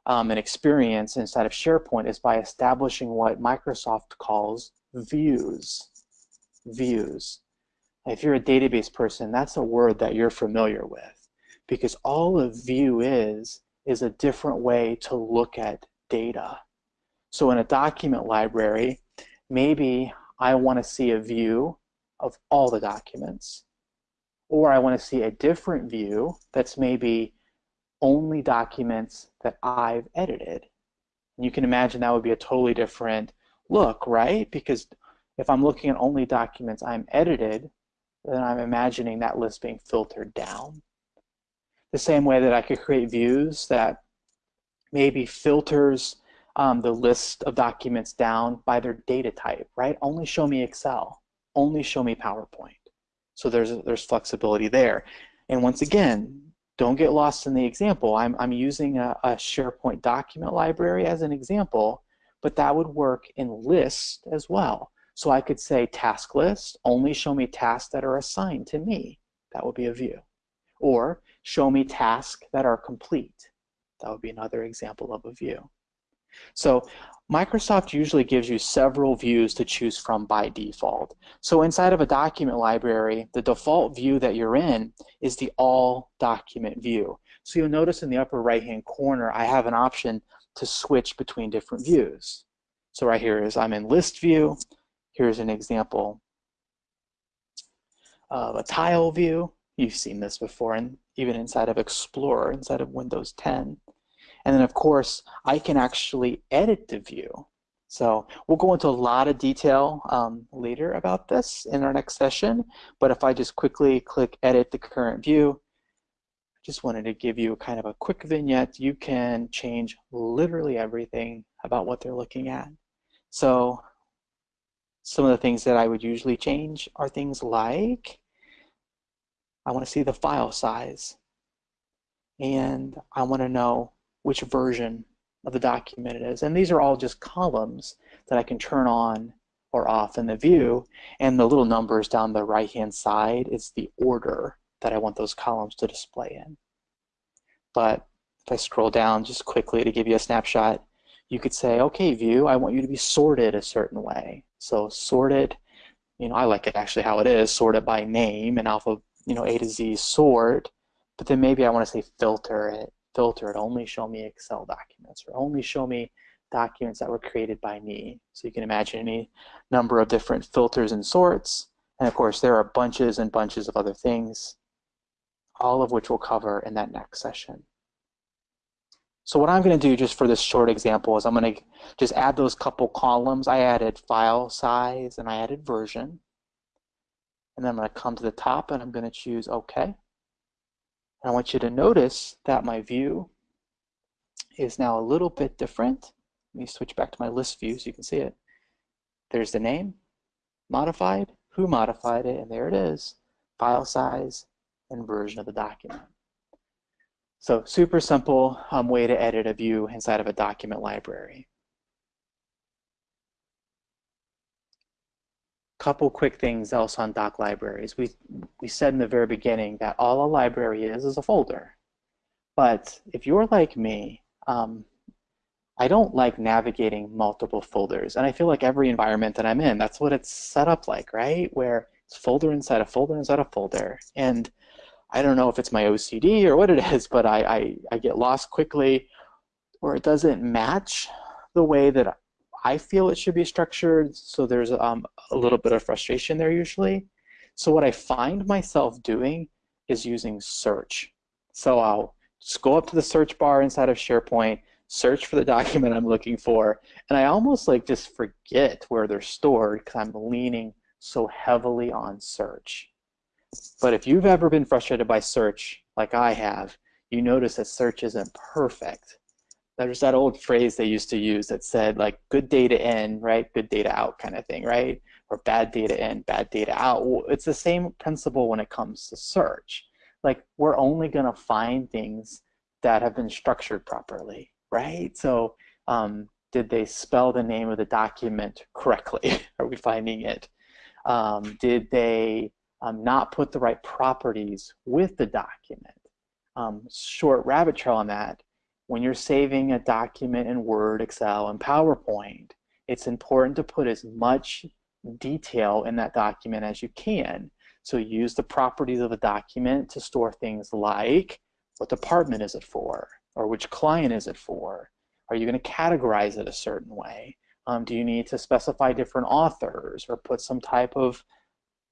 um, an experience inside of SharePoint is by establishing what Microsoft calls views. Views. If you're a database person, that's a word that you're familiar with because all a view is is a different way to look at data. So in a document library, maybe I want to see a view of all the documents or I want to see a different view that's maybe only documents that I've edited. You can imagine that would be a totally different look, right? Because if I'm looking at only documents I'm edited, then I'm imagining that list being filtered down. The same way that I could create views that maybe filters um, the list of documents down by their data type, right? Only show me Excel, only show me PowerPoint. So there's, there's flexibility there. And once again, don't get lost in the example. I'm, I'm using a, a SharePoint document library as an example, but that would work in list as well. So I could say task list, only show me tasks that are assigned to me. That would be a view. Or show me tasks that are complete. That would be another example of a view. So Microsoft usually gives you several views to choose from by default. So inside of a document library, the default view that you're in is the all document view. So you'll notice in the upper right hand corner, I have an option to switch between different views. So right here is I'm in list view. Here's an example of a tile view. You've seen this before, and even inside of Explorer, inside of Windows 10. And then of course, I can actually edit the view. So we'll go into a lot of detail um, later about this in our next session. But if I just quickly click edit the current view, I just wanted to give you kind of a quick vignette. You can change literally everything about what they're looking at. So some of the things that I would usually change are things like I want to see the file size and I want to know which version of the document it is. And these are all just columns that I can turn on or off in the view. And the little numbers down the right-hand side is the order that I want those columns to display in. But if I scroll down just quickly to give you a snapshot, you could say, okay, view, I want you to be sorted a certain way. So sorted, you know, I like it actually how it is, sorted by name and alpha, you know, A to Z sort. But then maybe I want to say filter it filter it, only show me Excel documents, or only show me documents that were created by me. So you can imagine any number of different filters and sorts. And of course, there are bunches and bunches of other things, all of which we'll cover in that next session. So what I'm going to do just for this short example is I'm going to just add those couple columns. I added file size and I added version. And then I'm going to come to the top and I'm going to choose OK. I want you to notice that my view is now a little bit different. Let me switch back to my list view so you can see it. There's the name, modified, who modified it, and there it is, file size and version of the document. So super simple um, way to edit a view inside of a document library. Couple quick things else on doc libraries. We, we said in the very beginning that all a library is is a folder. But if you're like me, um, I don't like navigating multiple folders. And I feel like every environment that I'm in, that's what it's set up like, right? Where it's folder inside a folder inside a folder. And I don't know if it's my OCD or what it [laughs] is, but I, I, I get lost quickly or it doesn't match the way that I feel it should be structured, so there's um, a little bit of frustration there usually. So what I find myself doing is using search. So I'll just go up to the search bar inside of SharePoint, search for the document I'm looking for, and I almost like just forget where they're stored because I'm leaning so heavily on search. But if you've ever been frustrated by search, like I have, you notice that search isn't perfect there's that old phrase they used to use that said like good data in, right? Good data out kind of thing, right? Or bad data in, bad data out. It's the same principle when it comes to search. Like we're only gonna find things that have been structured properly, right? So um, did they spell the name of the document correctly? [laughs] Are we finding it? Um, did they um, not put the right properties with the document? Um, short rabbit trail on that when you're saving a document in Word, Excel, and PowerPoint, it's important to put as much detail in that document as you can. So use the properties of a document to store things like what department is it for? Or which client is it for? Are you going to categorize it a certain way? Um, do you need to specify different authors or put some type of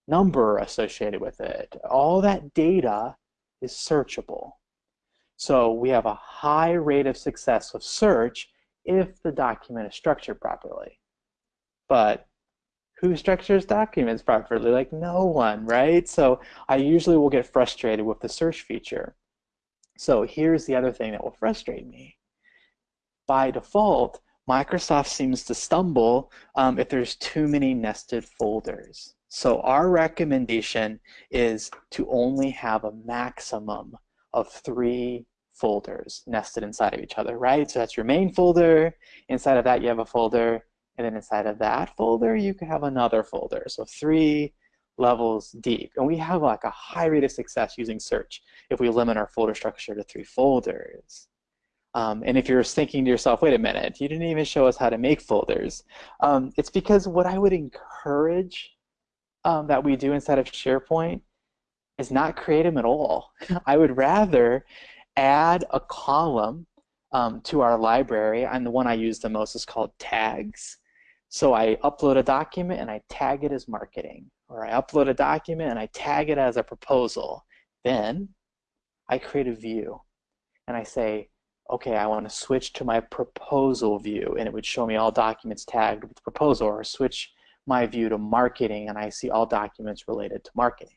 number associated with it? All that data is searchable. So we have a high rate of success of search if the document is structured properly. But who structures documents properly? Like no one, right? So I usually will get frustrated with the search feature. So here's the other thing that will frustrate me. By default, Microsoft seems to stumble um, if there's too many nested folders. So our recommendation is to only have a maximum of three folders nested inside of each other, right? So that's your main folder. Inside of that, you have a folder. And then inside of that folder, you can have another folder. So three levels deep. And we have like a high rate of success using search if we limit our folder structure to three folders. Um, and if you're thinking to yourself, wait a minute, you didn't even show us how to make folders. Um, it's because what I would encourage um, that we do inside of SharePoint is not create them at all. [laughs] I would rather add a column um, to our library, and the one I use the most is called tags. So I upload a document and I tag it as marketing, or I upload a document and I tag it as a proposal. Then I create a view and I say, okay, I want to switch to my proposal view, and it would show me all documents tagged with proposal, or switch my view to marketing, and I see all documents related to marketing.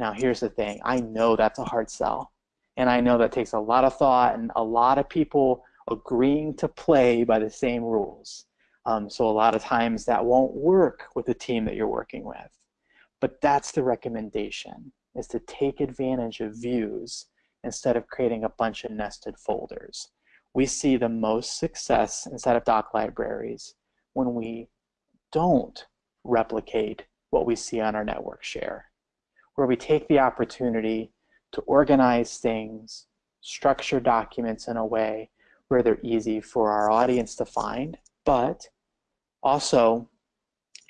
Now, here's the thing I know that's a hard sell. And I know that takes a lot of thought and a lot of people agreeing to play by the same rules. Um, so a lot of times that won't work with the team that you're working with. But that's the recommendation, is to take advantage of views instead of creating a bunch of nested folders. We see the most success inside of doc libraries when we don't replicate what we see on our network share, where we take the opportunity to organize things, structure documents in a way where they're easy for our audience to find, but also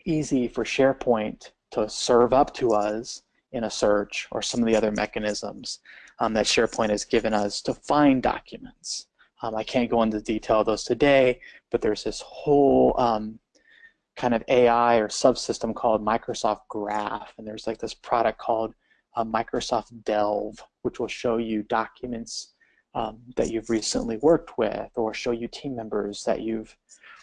easy for SharePoint to serve up to us in a search or some of the other mechanisms um, that SharePoint has given us to find documents. Um, I can't go into detail of those today, but there's this whole um, kind of AI or subsystem called Microsoft Graph, and there's like this product called uh, Microsoft Delve, which will show you documents um, that you've recently worked with or show you team members that you've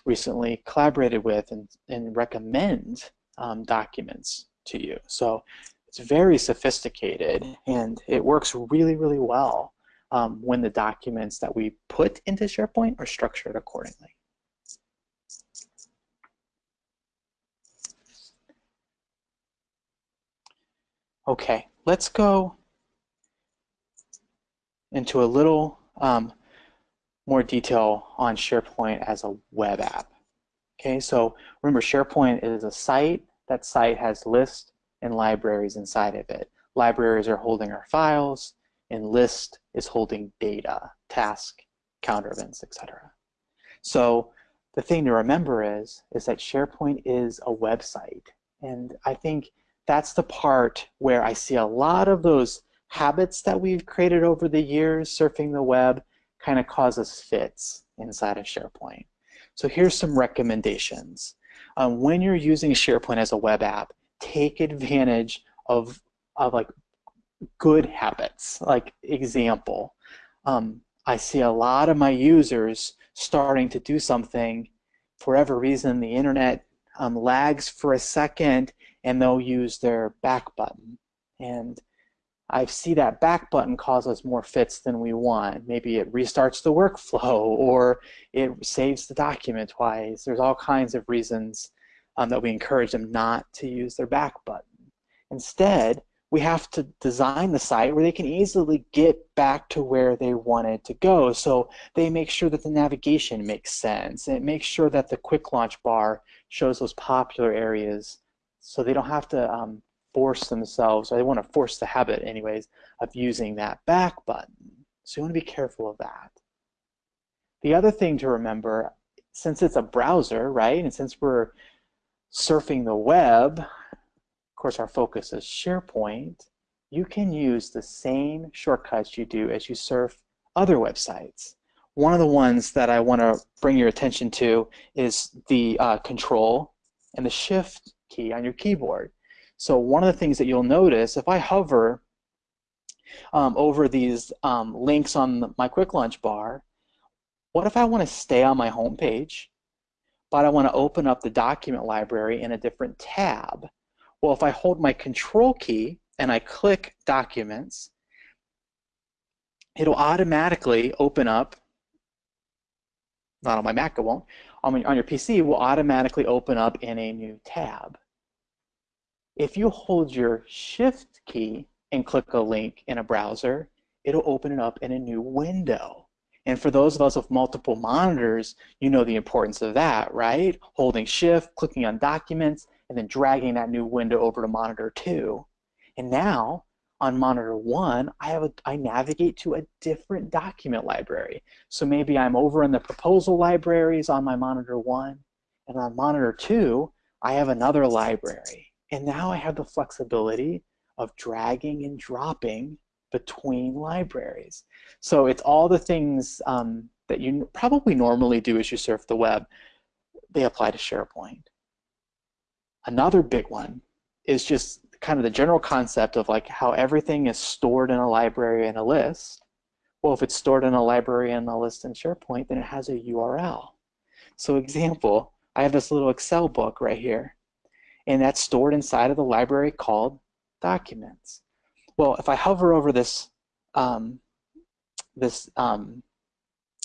recently collaborated with and, and recommend um, documents to you. So it's very sophisticated and it works really, really well um, when the documents that we put into SharePoint are structured accordingly. Okay, let's go into a little um, more detail on SharePoint as a web app. Okay, so remember SharePoint is a site. That site has lists and libraries inside of it. Libraries are holding our files, and list is holding data, task, counter events, etc. So the thing to remember is, is that SharePoint is a website. And I think that's the part where I see a lot of those habits that we've created over the years surfing the web kind of cause us fits inside of SharePoint. So here's some recommendations. Um, when you're using SharePoint as a web app, take advantage of, of like good habits. Like example, um, I see a lot of my users starting to do something for whatever reason the internet um, lags for a second and they'll use their back button. And I see that back button cause us more fits than we want. Maybe it restarts the workflow [laughs] or it saves the document twice. There's all kinds of reasons um, that we encourage them not to use their back button. Instead, we have to design the site where they can easily get back to where they wanted to go. So they make sure that the navigation makes sense. And it makes sure that the quick launch bar shows those popular areas so they don't have to um, force themselves, or they want to force the habit anyways, of using that back button. So you want to be careful of that. The other thing to remember, since it's a browser, right, and since we're surfing the web, of course our focus is SharePoint, you can use the same shortcuts you do as you surf other websites. One of the ones that I want to bring your attention to is the uh, Control and the Shift key on your keyboard. So one of the things that you'll notice, if I hover um, over these um, links on my quick launch bar, what if I want to stay on my home page, but I want to open up the document library in a different tab? Well, if I hold my control key and I click documents, it'll automatically open up, not on my Mac it won't, on, on your PC will automatically open up in a new tab. If you hold your Shift key and click a link in a browser, it'll open it up in a new window. And for those of us with multiple monitors, you know the importance of that, right? Holding shift, clicking on documents, and then dragging that new window over to monitor two. And now on monitor one, I have a, I navigate to a different document library. So maybe I'm over in the proposal libraries on my monitor one, and on monitor two, I have another library. And now I have the flexibility of dragging and dropping between libraries. So it's all the things um, that you probably normally do as you surf the web, they apply to SharePoint. Another big one is just kind of the general concept of like how everything is stored in a library and a list. Well, if it's stored in a library and a list in SharePoint, then it has a URL. So example, I have this little Excel book right here, and that's stored inside of the library called documents. Well, if I hover over this um, this um,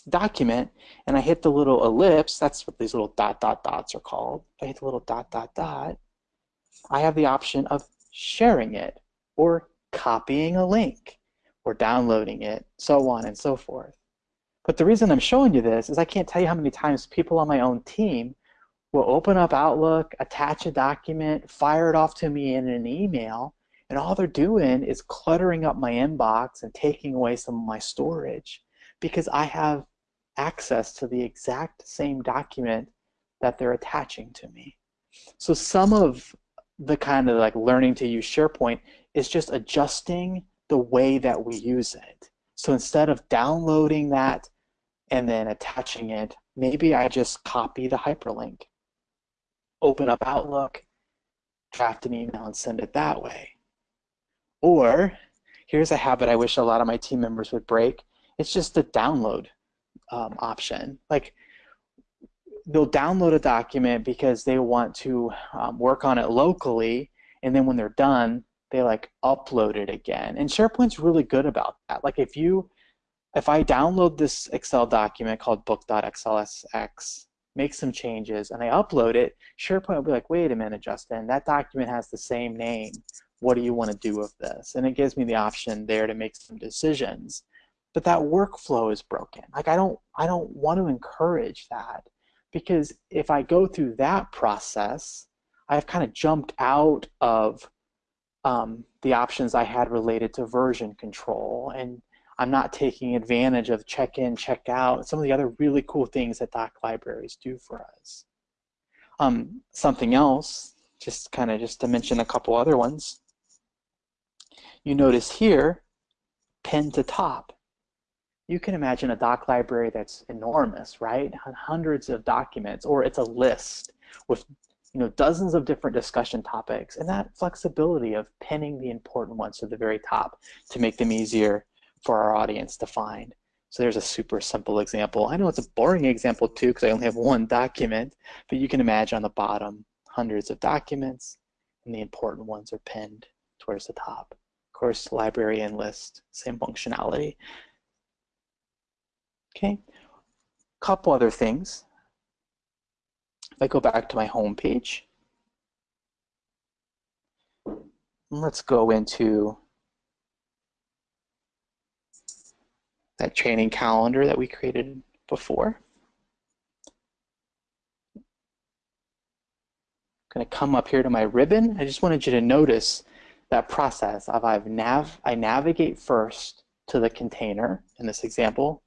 document and I hit the little ellipse, that's what these little dot dot dots are called. If I hit the little dot dot dot, I have the option of sharing it or copying a link or downloading it, so on and so forth. But the reason I'm showing you this is I can't tell you how many times people on my own team will open up Outlook, attach a document, fire it off to me in an email, and all they're doing is cluttering up my inbox and taking away some of my storage because I have access to the exact same document that they're attaching to me. So some of the kind of like learning to use SharePoint is just adjusting the way that we use it. So instead of downloading that and then attaching it, maybe I just copy the hyperlink, open up Outlook, draft an email and send it that way. Or here's a habit I wish a lot of my team members would break. It's just the download um, option. Like they'll download a document because they want to um, work on it locally, and then when they're done, they like upload it again. And SharePoint's really good about that. Like if you, if I download this Excel document called book.xlsx, make some changes, and I upload it, SharePoint will be like, wait a minute, Justin, that document has the same name what do you want to do with this? And it gives me the option there to make some decisions. But that workflow is broken. Like I don't I don't want to encourage that because if I go through that process, I've kind of jumped out of um, the options I had related to version control and I'm not taking advantage of check in, check out, some of the other really cool things that doc libraries do for us. Um, something else, just kind of just to mention a couple other ones, you notice here, pin to top. You can imagine a doc library that's enormous, right? Hundreds of documents, or it's a list with you know, dozens of different discussion topics, and that flexibility of pinning the important ones to the very top to make them easier for our audience to find. So there's a super simple example. I know it's a boring example too because I only have one document, but you can imagine on the bottom hundreds of documents and the important ones are pinned towards the top Of course, library and list, same functionality. Okay, couple other things. If I go back to my home page, let's go into that training calendar that we created before. I'm going to come up here to my ribbon. I just wanted you to notice that process of I've nav I navigate first to the container in this example.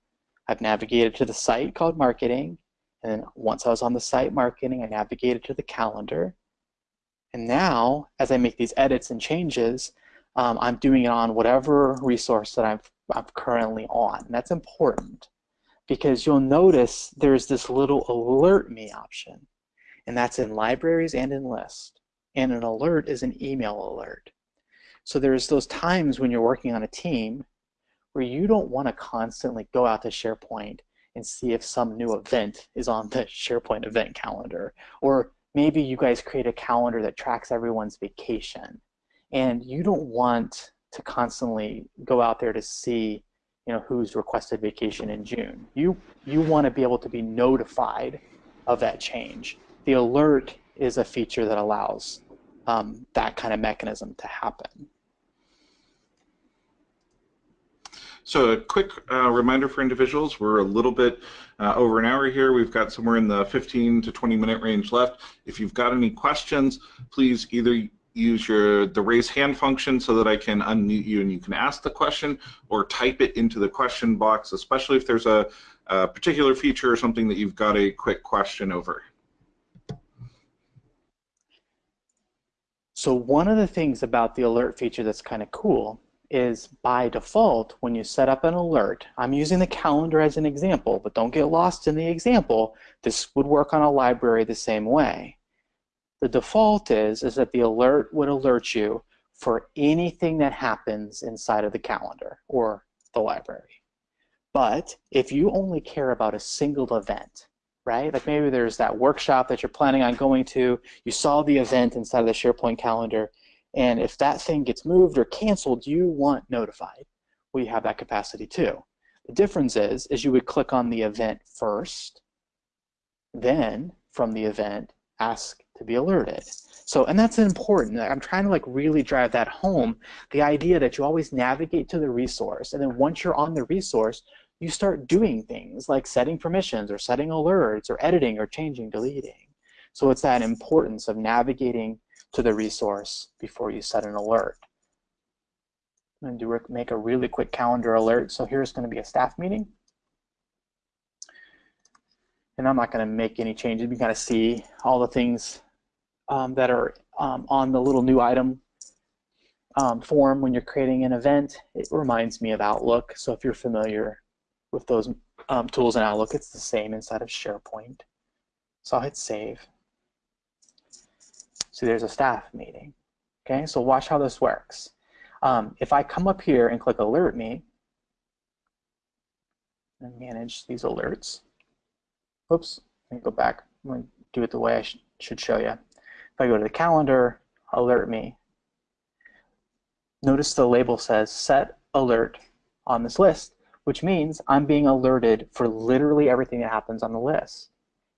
I've navigated to the site called marketing, and then once I was on the site marketing, I navigated to the calendar. And now, as I make these edits and changes, um, I'm doing it on whatever resource that I'm, I'm currently on. And that's important because you'll notice there's this little alert me option. And that's in libraries and in list. And an alert is an email alert. So there's those times when you're working on a team where you don't want to constantly go out to SharePoint and see if some new event is on the SharePoint event calendar. Or maybe you guys create a calendar that tracks everyone's vacation. And you don't want to constantly go out there to see you know, who's requested vacation in June. You, you want to be able to be notified of that change. The alert is a feature that allows um, that kind of mechanism to happen. So a quick uh, reminder for individuals, we're a little bit uh, over an hour here. We've got somewhere in the 15 to 20 minute range left. If you've got any questions, please either use your the raise hand function so that I can unmute you and you can ask the question or type it into the question box, especially if there's a, a particular feature or something that you've got a quick question over. So one of the things about the alert feature that's kind of cool is by default, when you set up an alert, I'm using the calendar as an example, but don't get lost in the example. This would work on a library the same way. The default is, is that the alert would alert you for anything that happens inside of the calendar or the library. But if you only care about a single event, right? Like maybe there's that workshop that you're planning on going to, you saw the event inside of the SharePoint calendar, and if that thing gets moved or canceled, you want notified. We have that capacity too. The difference is, is you would click on the event first, then from the event, ask to be alerted. So, and that's important. I'm trying to like really drive that home. The idea that you always navigate to the resource, and then once you're on the resource, you start doing things like setting permissions or setting alerts or editing or changing, deleting. So it's that importance of navigating to the resource before you set an alert. I'm going to make a really quick calendar alert. So here's going to be a staff meeting. And I'm not going to make any changes. You kind of see all the things um, that are um, on the little new item um, form when you're creating an event. It reminds me of Outlook. So if you're familiar with those um, tools in Outlook, it's the same inside of SharePoint. So I'll hit save. So there's a staff meeting. Okay, so watch how this works. Um, if I come up here and click alert me, and manage these alerts, oops, let me go back. I'm going to do it the way I sh should show you. If I go to the calendar, alert me, notice the label says set alert on this list, which means I'm being alerted for literally everything that happens on the list.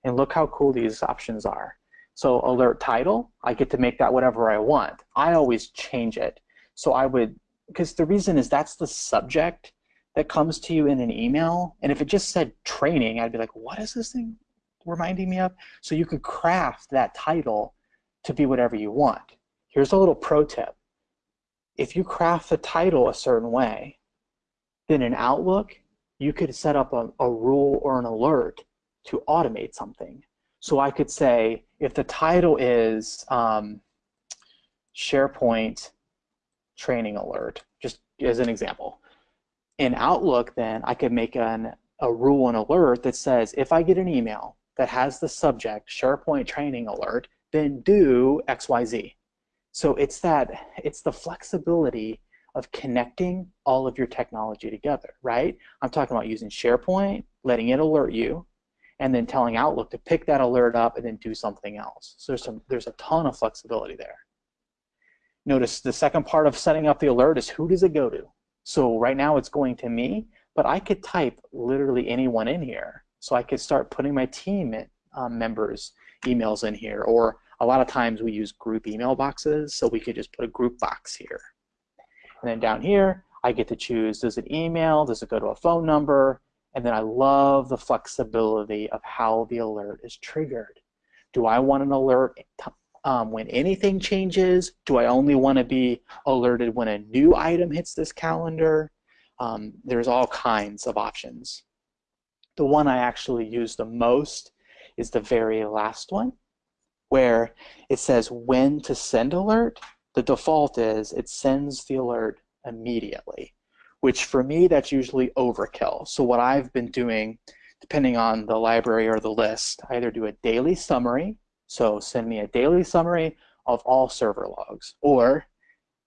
And look how cool these options are. So alert title, I get to make that whatever I want. I always change it. So I would, because the reason is that's the subject that comes to you in an email. And if it just said training, I'd be like, what is this thing reminding me of? So you could craft that title to be whatever you want. Here's a little pro tip. If you craft the title a certain way, then in Outlook, you could set up a, a rule or an alert to automate something. So I could say, if the title is um, SharePoint training alert, just as an example, in Outlook, then I could make an, a rule and alert that says if I get an email that has the subject SharePoint training alert, then do XYZ. So it's that it's the flexibility of connecting all of your technology together, right? I'm talking about using SharePoint, letting it alert you, and then telling Outlook to pick that alert up and then do something else. So there's, some, there's a ton of flexibility there. Notice the second part of setting up the alert is who does it go to? So right now it's going to me, but I could type literally anyone in here. So I could start putting my team um, members emails in here, or a lot of times we use group email boxes, so we could just put a group box here. And then down here, I get to choose, does it email, does it go to a phone number, and then I love the flexibility of how the alert is triggered. Do I want an alert um, when anything changes? Do I only want to be alerted when a new item hits this calendar? Um, there's all kinds of options. The one I actually use the most is the very last one, where it says when to send alert. The default is it sends the alert immediately which for me, that's usually overkill. So what I've been doing, depending on the library or the list, I either do a daily summary, so send me a daily summary of all server logs, or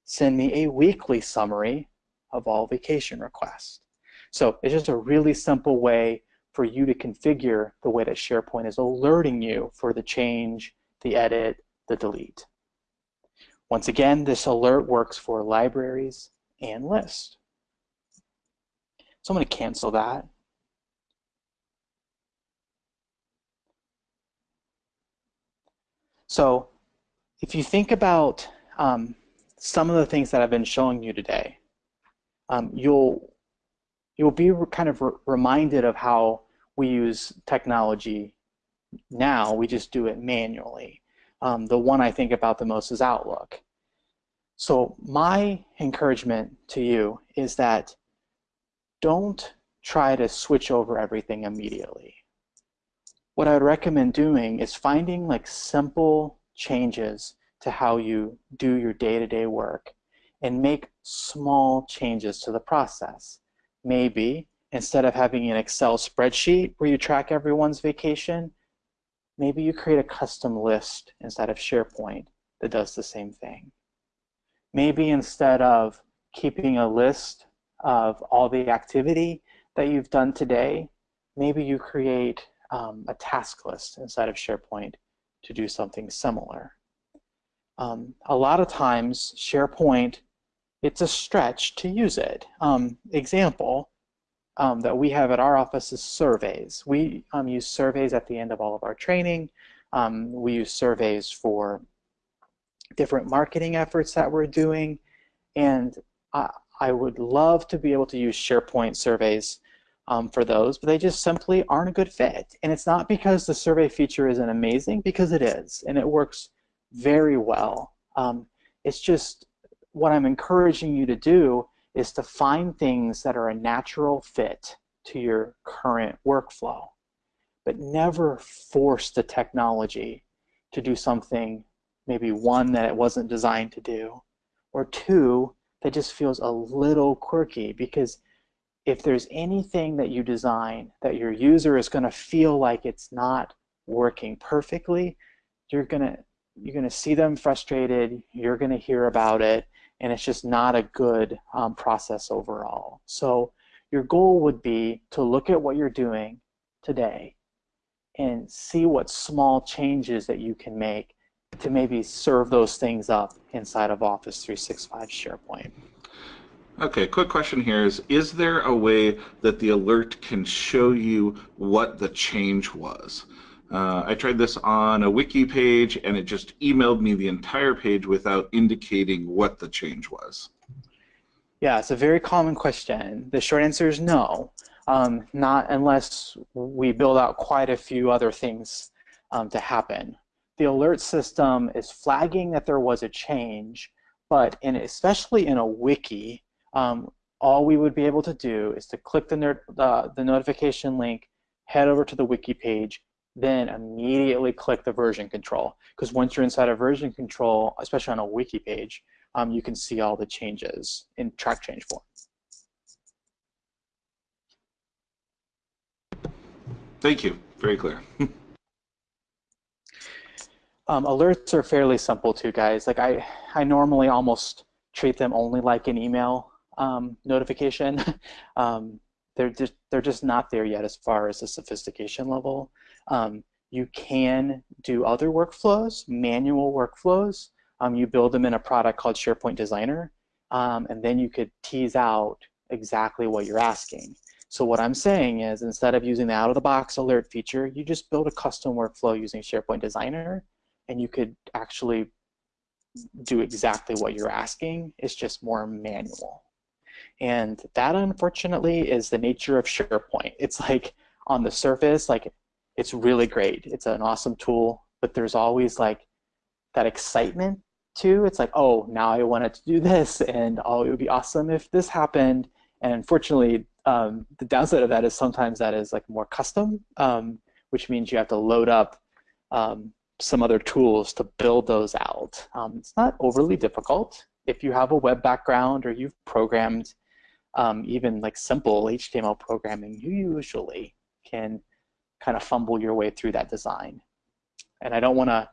send me a weekly summary of all vacation requests. So it's just a really simple way for you to configure the way that SharePoint is alerting you for the change, the edit, the delete. Once again, this alert works for libraries and lists. So I'm going to cancel that. So if you think about um, some of the things that I've been showing you today, um, you'll you'll be kind of re reminded of how we use technology now. We just do it manually. Um, the one I think about the most is Outlook. So my encouragement to you is that don't try to switch over everything immediately. What I would recommend doing is finding like simple changes to how you do your day-to-day -day work and make small changes to the process. Maybe instead of having an Excel spreadsheet where you track everyone's vacation, maybe you create a custom list instead of SharePoint that does the same thing. Maybe instead of keeping a list of all the activity that you've done today, maybe you create um, a task list inside of SharePoint to do something similar. Um, a lot of times, SharePoint, it's a stretch to use it. Um, example um, that we have at our office is surveys. We um, use surveys at the end of all of our training. Um, we use surveys for different marketing efforts that we're doing. And I, I would love to be able to use SharePoint surveys um, for those, but they just simply aren't a good fit. And it's not because the survey feature isn't amazing, because it is, and it works very well. Um, it's just what I'm encouraging you to do is to find things that are a natural fit to your current workflow, but never force the technology to do something, maybe one, that it wasn't designed to do, or two, that just feels a little quirky because if there's anything that you design that your user is going to feel like it's not working perfectly, you're going to you're going to see them frustrated, you're going to hear about it, and it's just not a good um, process overall. So your goal would be to look at what you're doing today and see what small changes that you can make to maybe serve those things up inside of Office 365 SharePoint. Okay, quick question here is, is there a way that the alert can show you what the change was? Uh, I tried this on a wiki page and it just emailed me the entire page without indicating what the change was. Yeah, it's a very common question. The short answer is no, um, not unless we build out quite a few other things um, to happen. The alert system is flagging that there was a change, but in, especially in a wiki, um, all we would be able to do is to click the, uh, the notification link, head over to the wiki page, then immediately click the version control. Because once you're inside of version control, especially on a wiki page, um, you can see all the changes in track change form. Thank you. Very clear. [laughs] um, alerts are fairly simple too, guys. Like I, I normally almost treat them only like an email um, notification. [laughs] um, they're just they're just not there yet as far as the sophistication level. Um, you can do other workflows, manual workflows. Um, you build them in a product called SharePoint Designer, um, and then you could tease out exactly what you're asking. So what I'm saying is instead of using the out-of-the-box alert feature, you just build a custom workflow using SharePoint Designer, and you could actually do exactly what you're asking. It's just more manual. And that, unfortunately, is the nature of SharePoint. It's like on the surface, like it's really great. It's an awesome tool, but there's always like that excitement too. It's like, oh, now I wanted to do this, and oh, it would be awesome if this happened. And unfortunately, um, the downside of that is sometimes that is like more custom, um, which means you have to load up um, some other tools to build those out. Um, it's not overly difficult. If you have a web background or you've programmed um, even like simple HTML programming, you usually can kind of fumble your way through that design. And I don't want to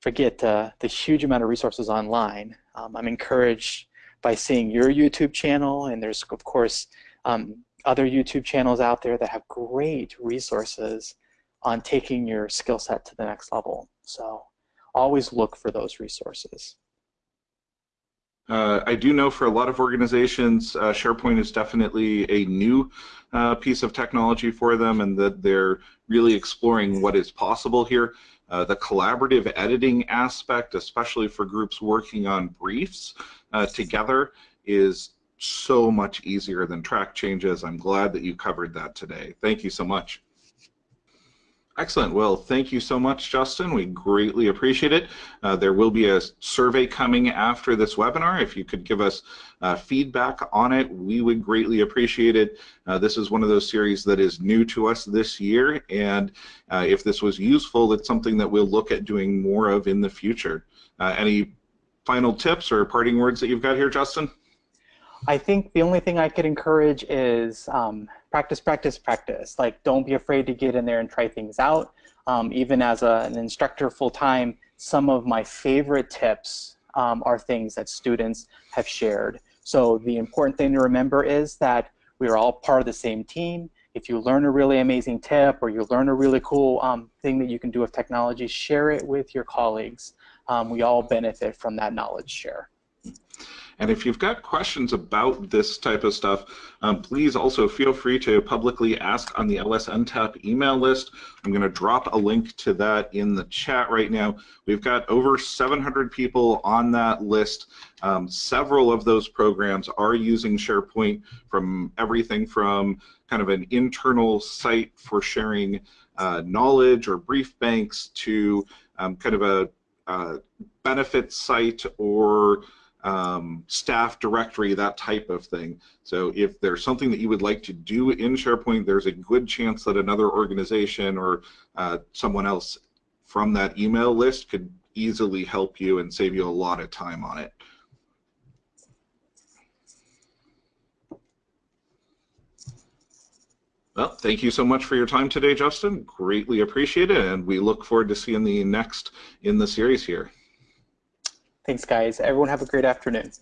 forget uh, the huge amount of resources online. Um, I'm encouraged by seeing your YouTube channel, and there's, of course, um, other YouTube channels out there that have great resources on taking your skill set to the next level. So always look for those resources. Uh, I do know for a lot of organizations, uh, SharePoint is definitely a new uh, piece of technology for them and that they're really exploring what is possible here. Uh, the collaborative editing aspect, especially for groups working on briefs uh, together, is so much easier than track changes. I'm glad that you covered that today. Thank you so much. Excellent. Well, thank you so much, Justin. We greatly appreciate it. Uh, there will be a survey coming after this webinar. If you could give us uh, feedback on it, we would greatly appreciate it. Uh, this is one of those series that is new to us this year, and uh, if this was useful, it's something that we'll look at doing more of in the future. Uh, any final tips or parting words that you've got here, Justin? I think the only thing I could encourage is um, practice, practice, practice. Like, don't be afraid to get in there and try things out. Um, even as a, an instructor full time, some of my favorite tips um, are things that students have shared. So the important thing to remember is that we are all part of the same team. If you learn a really amazing tip or you learn a really cool um, thing that you can do with technology, share it with your colleagues. Um, we all benefit from that knowledge share. And if you've got questions about this type of stuff, um, please also feel free to publicly ask on the LS LSNTAP email list. I'm going to drop a link to that in the chat right now. We've got over 700 people on that list. Um, several of those programs are using SharePoint from everything from kind of an internal site for sharing uh, knowledge or brief banks to um, kind of a uh, benefit site or um, staff directory, that type of thing. So if there's something that you would like to do in SharePoint, there's a good chance that another organization or uh, someone else from that email list could easily help you and save you a lot of time on it. Well, thank you so much for your time today, Justin. Greatly appreciate it, and we look forward to seeing the next in the series here. Thanks, guys. Everyone have a great afternoon.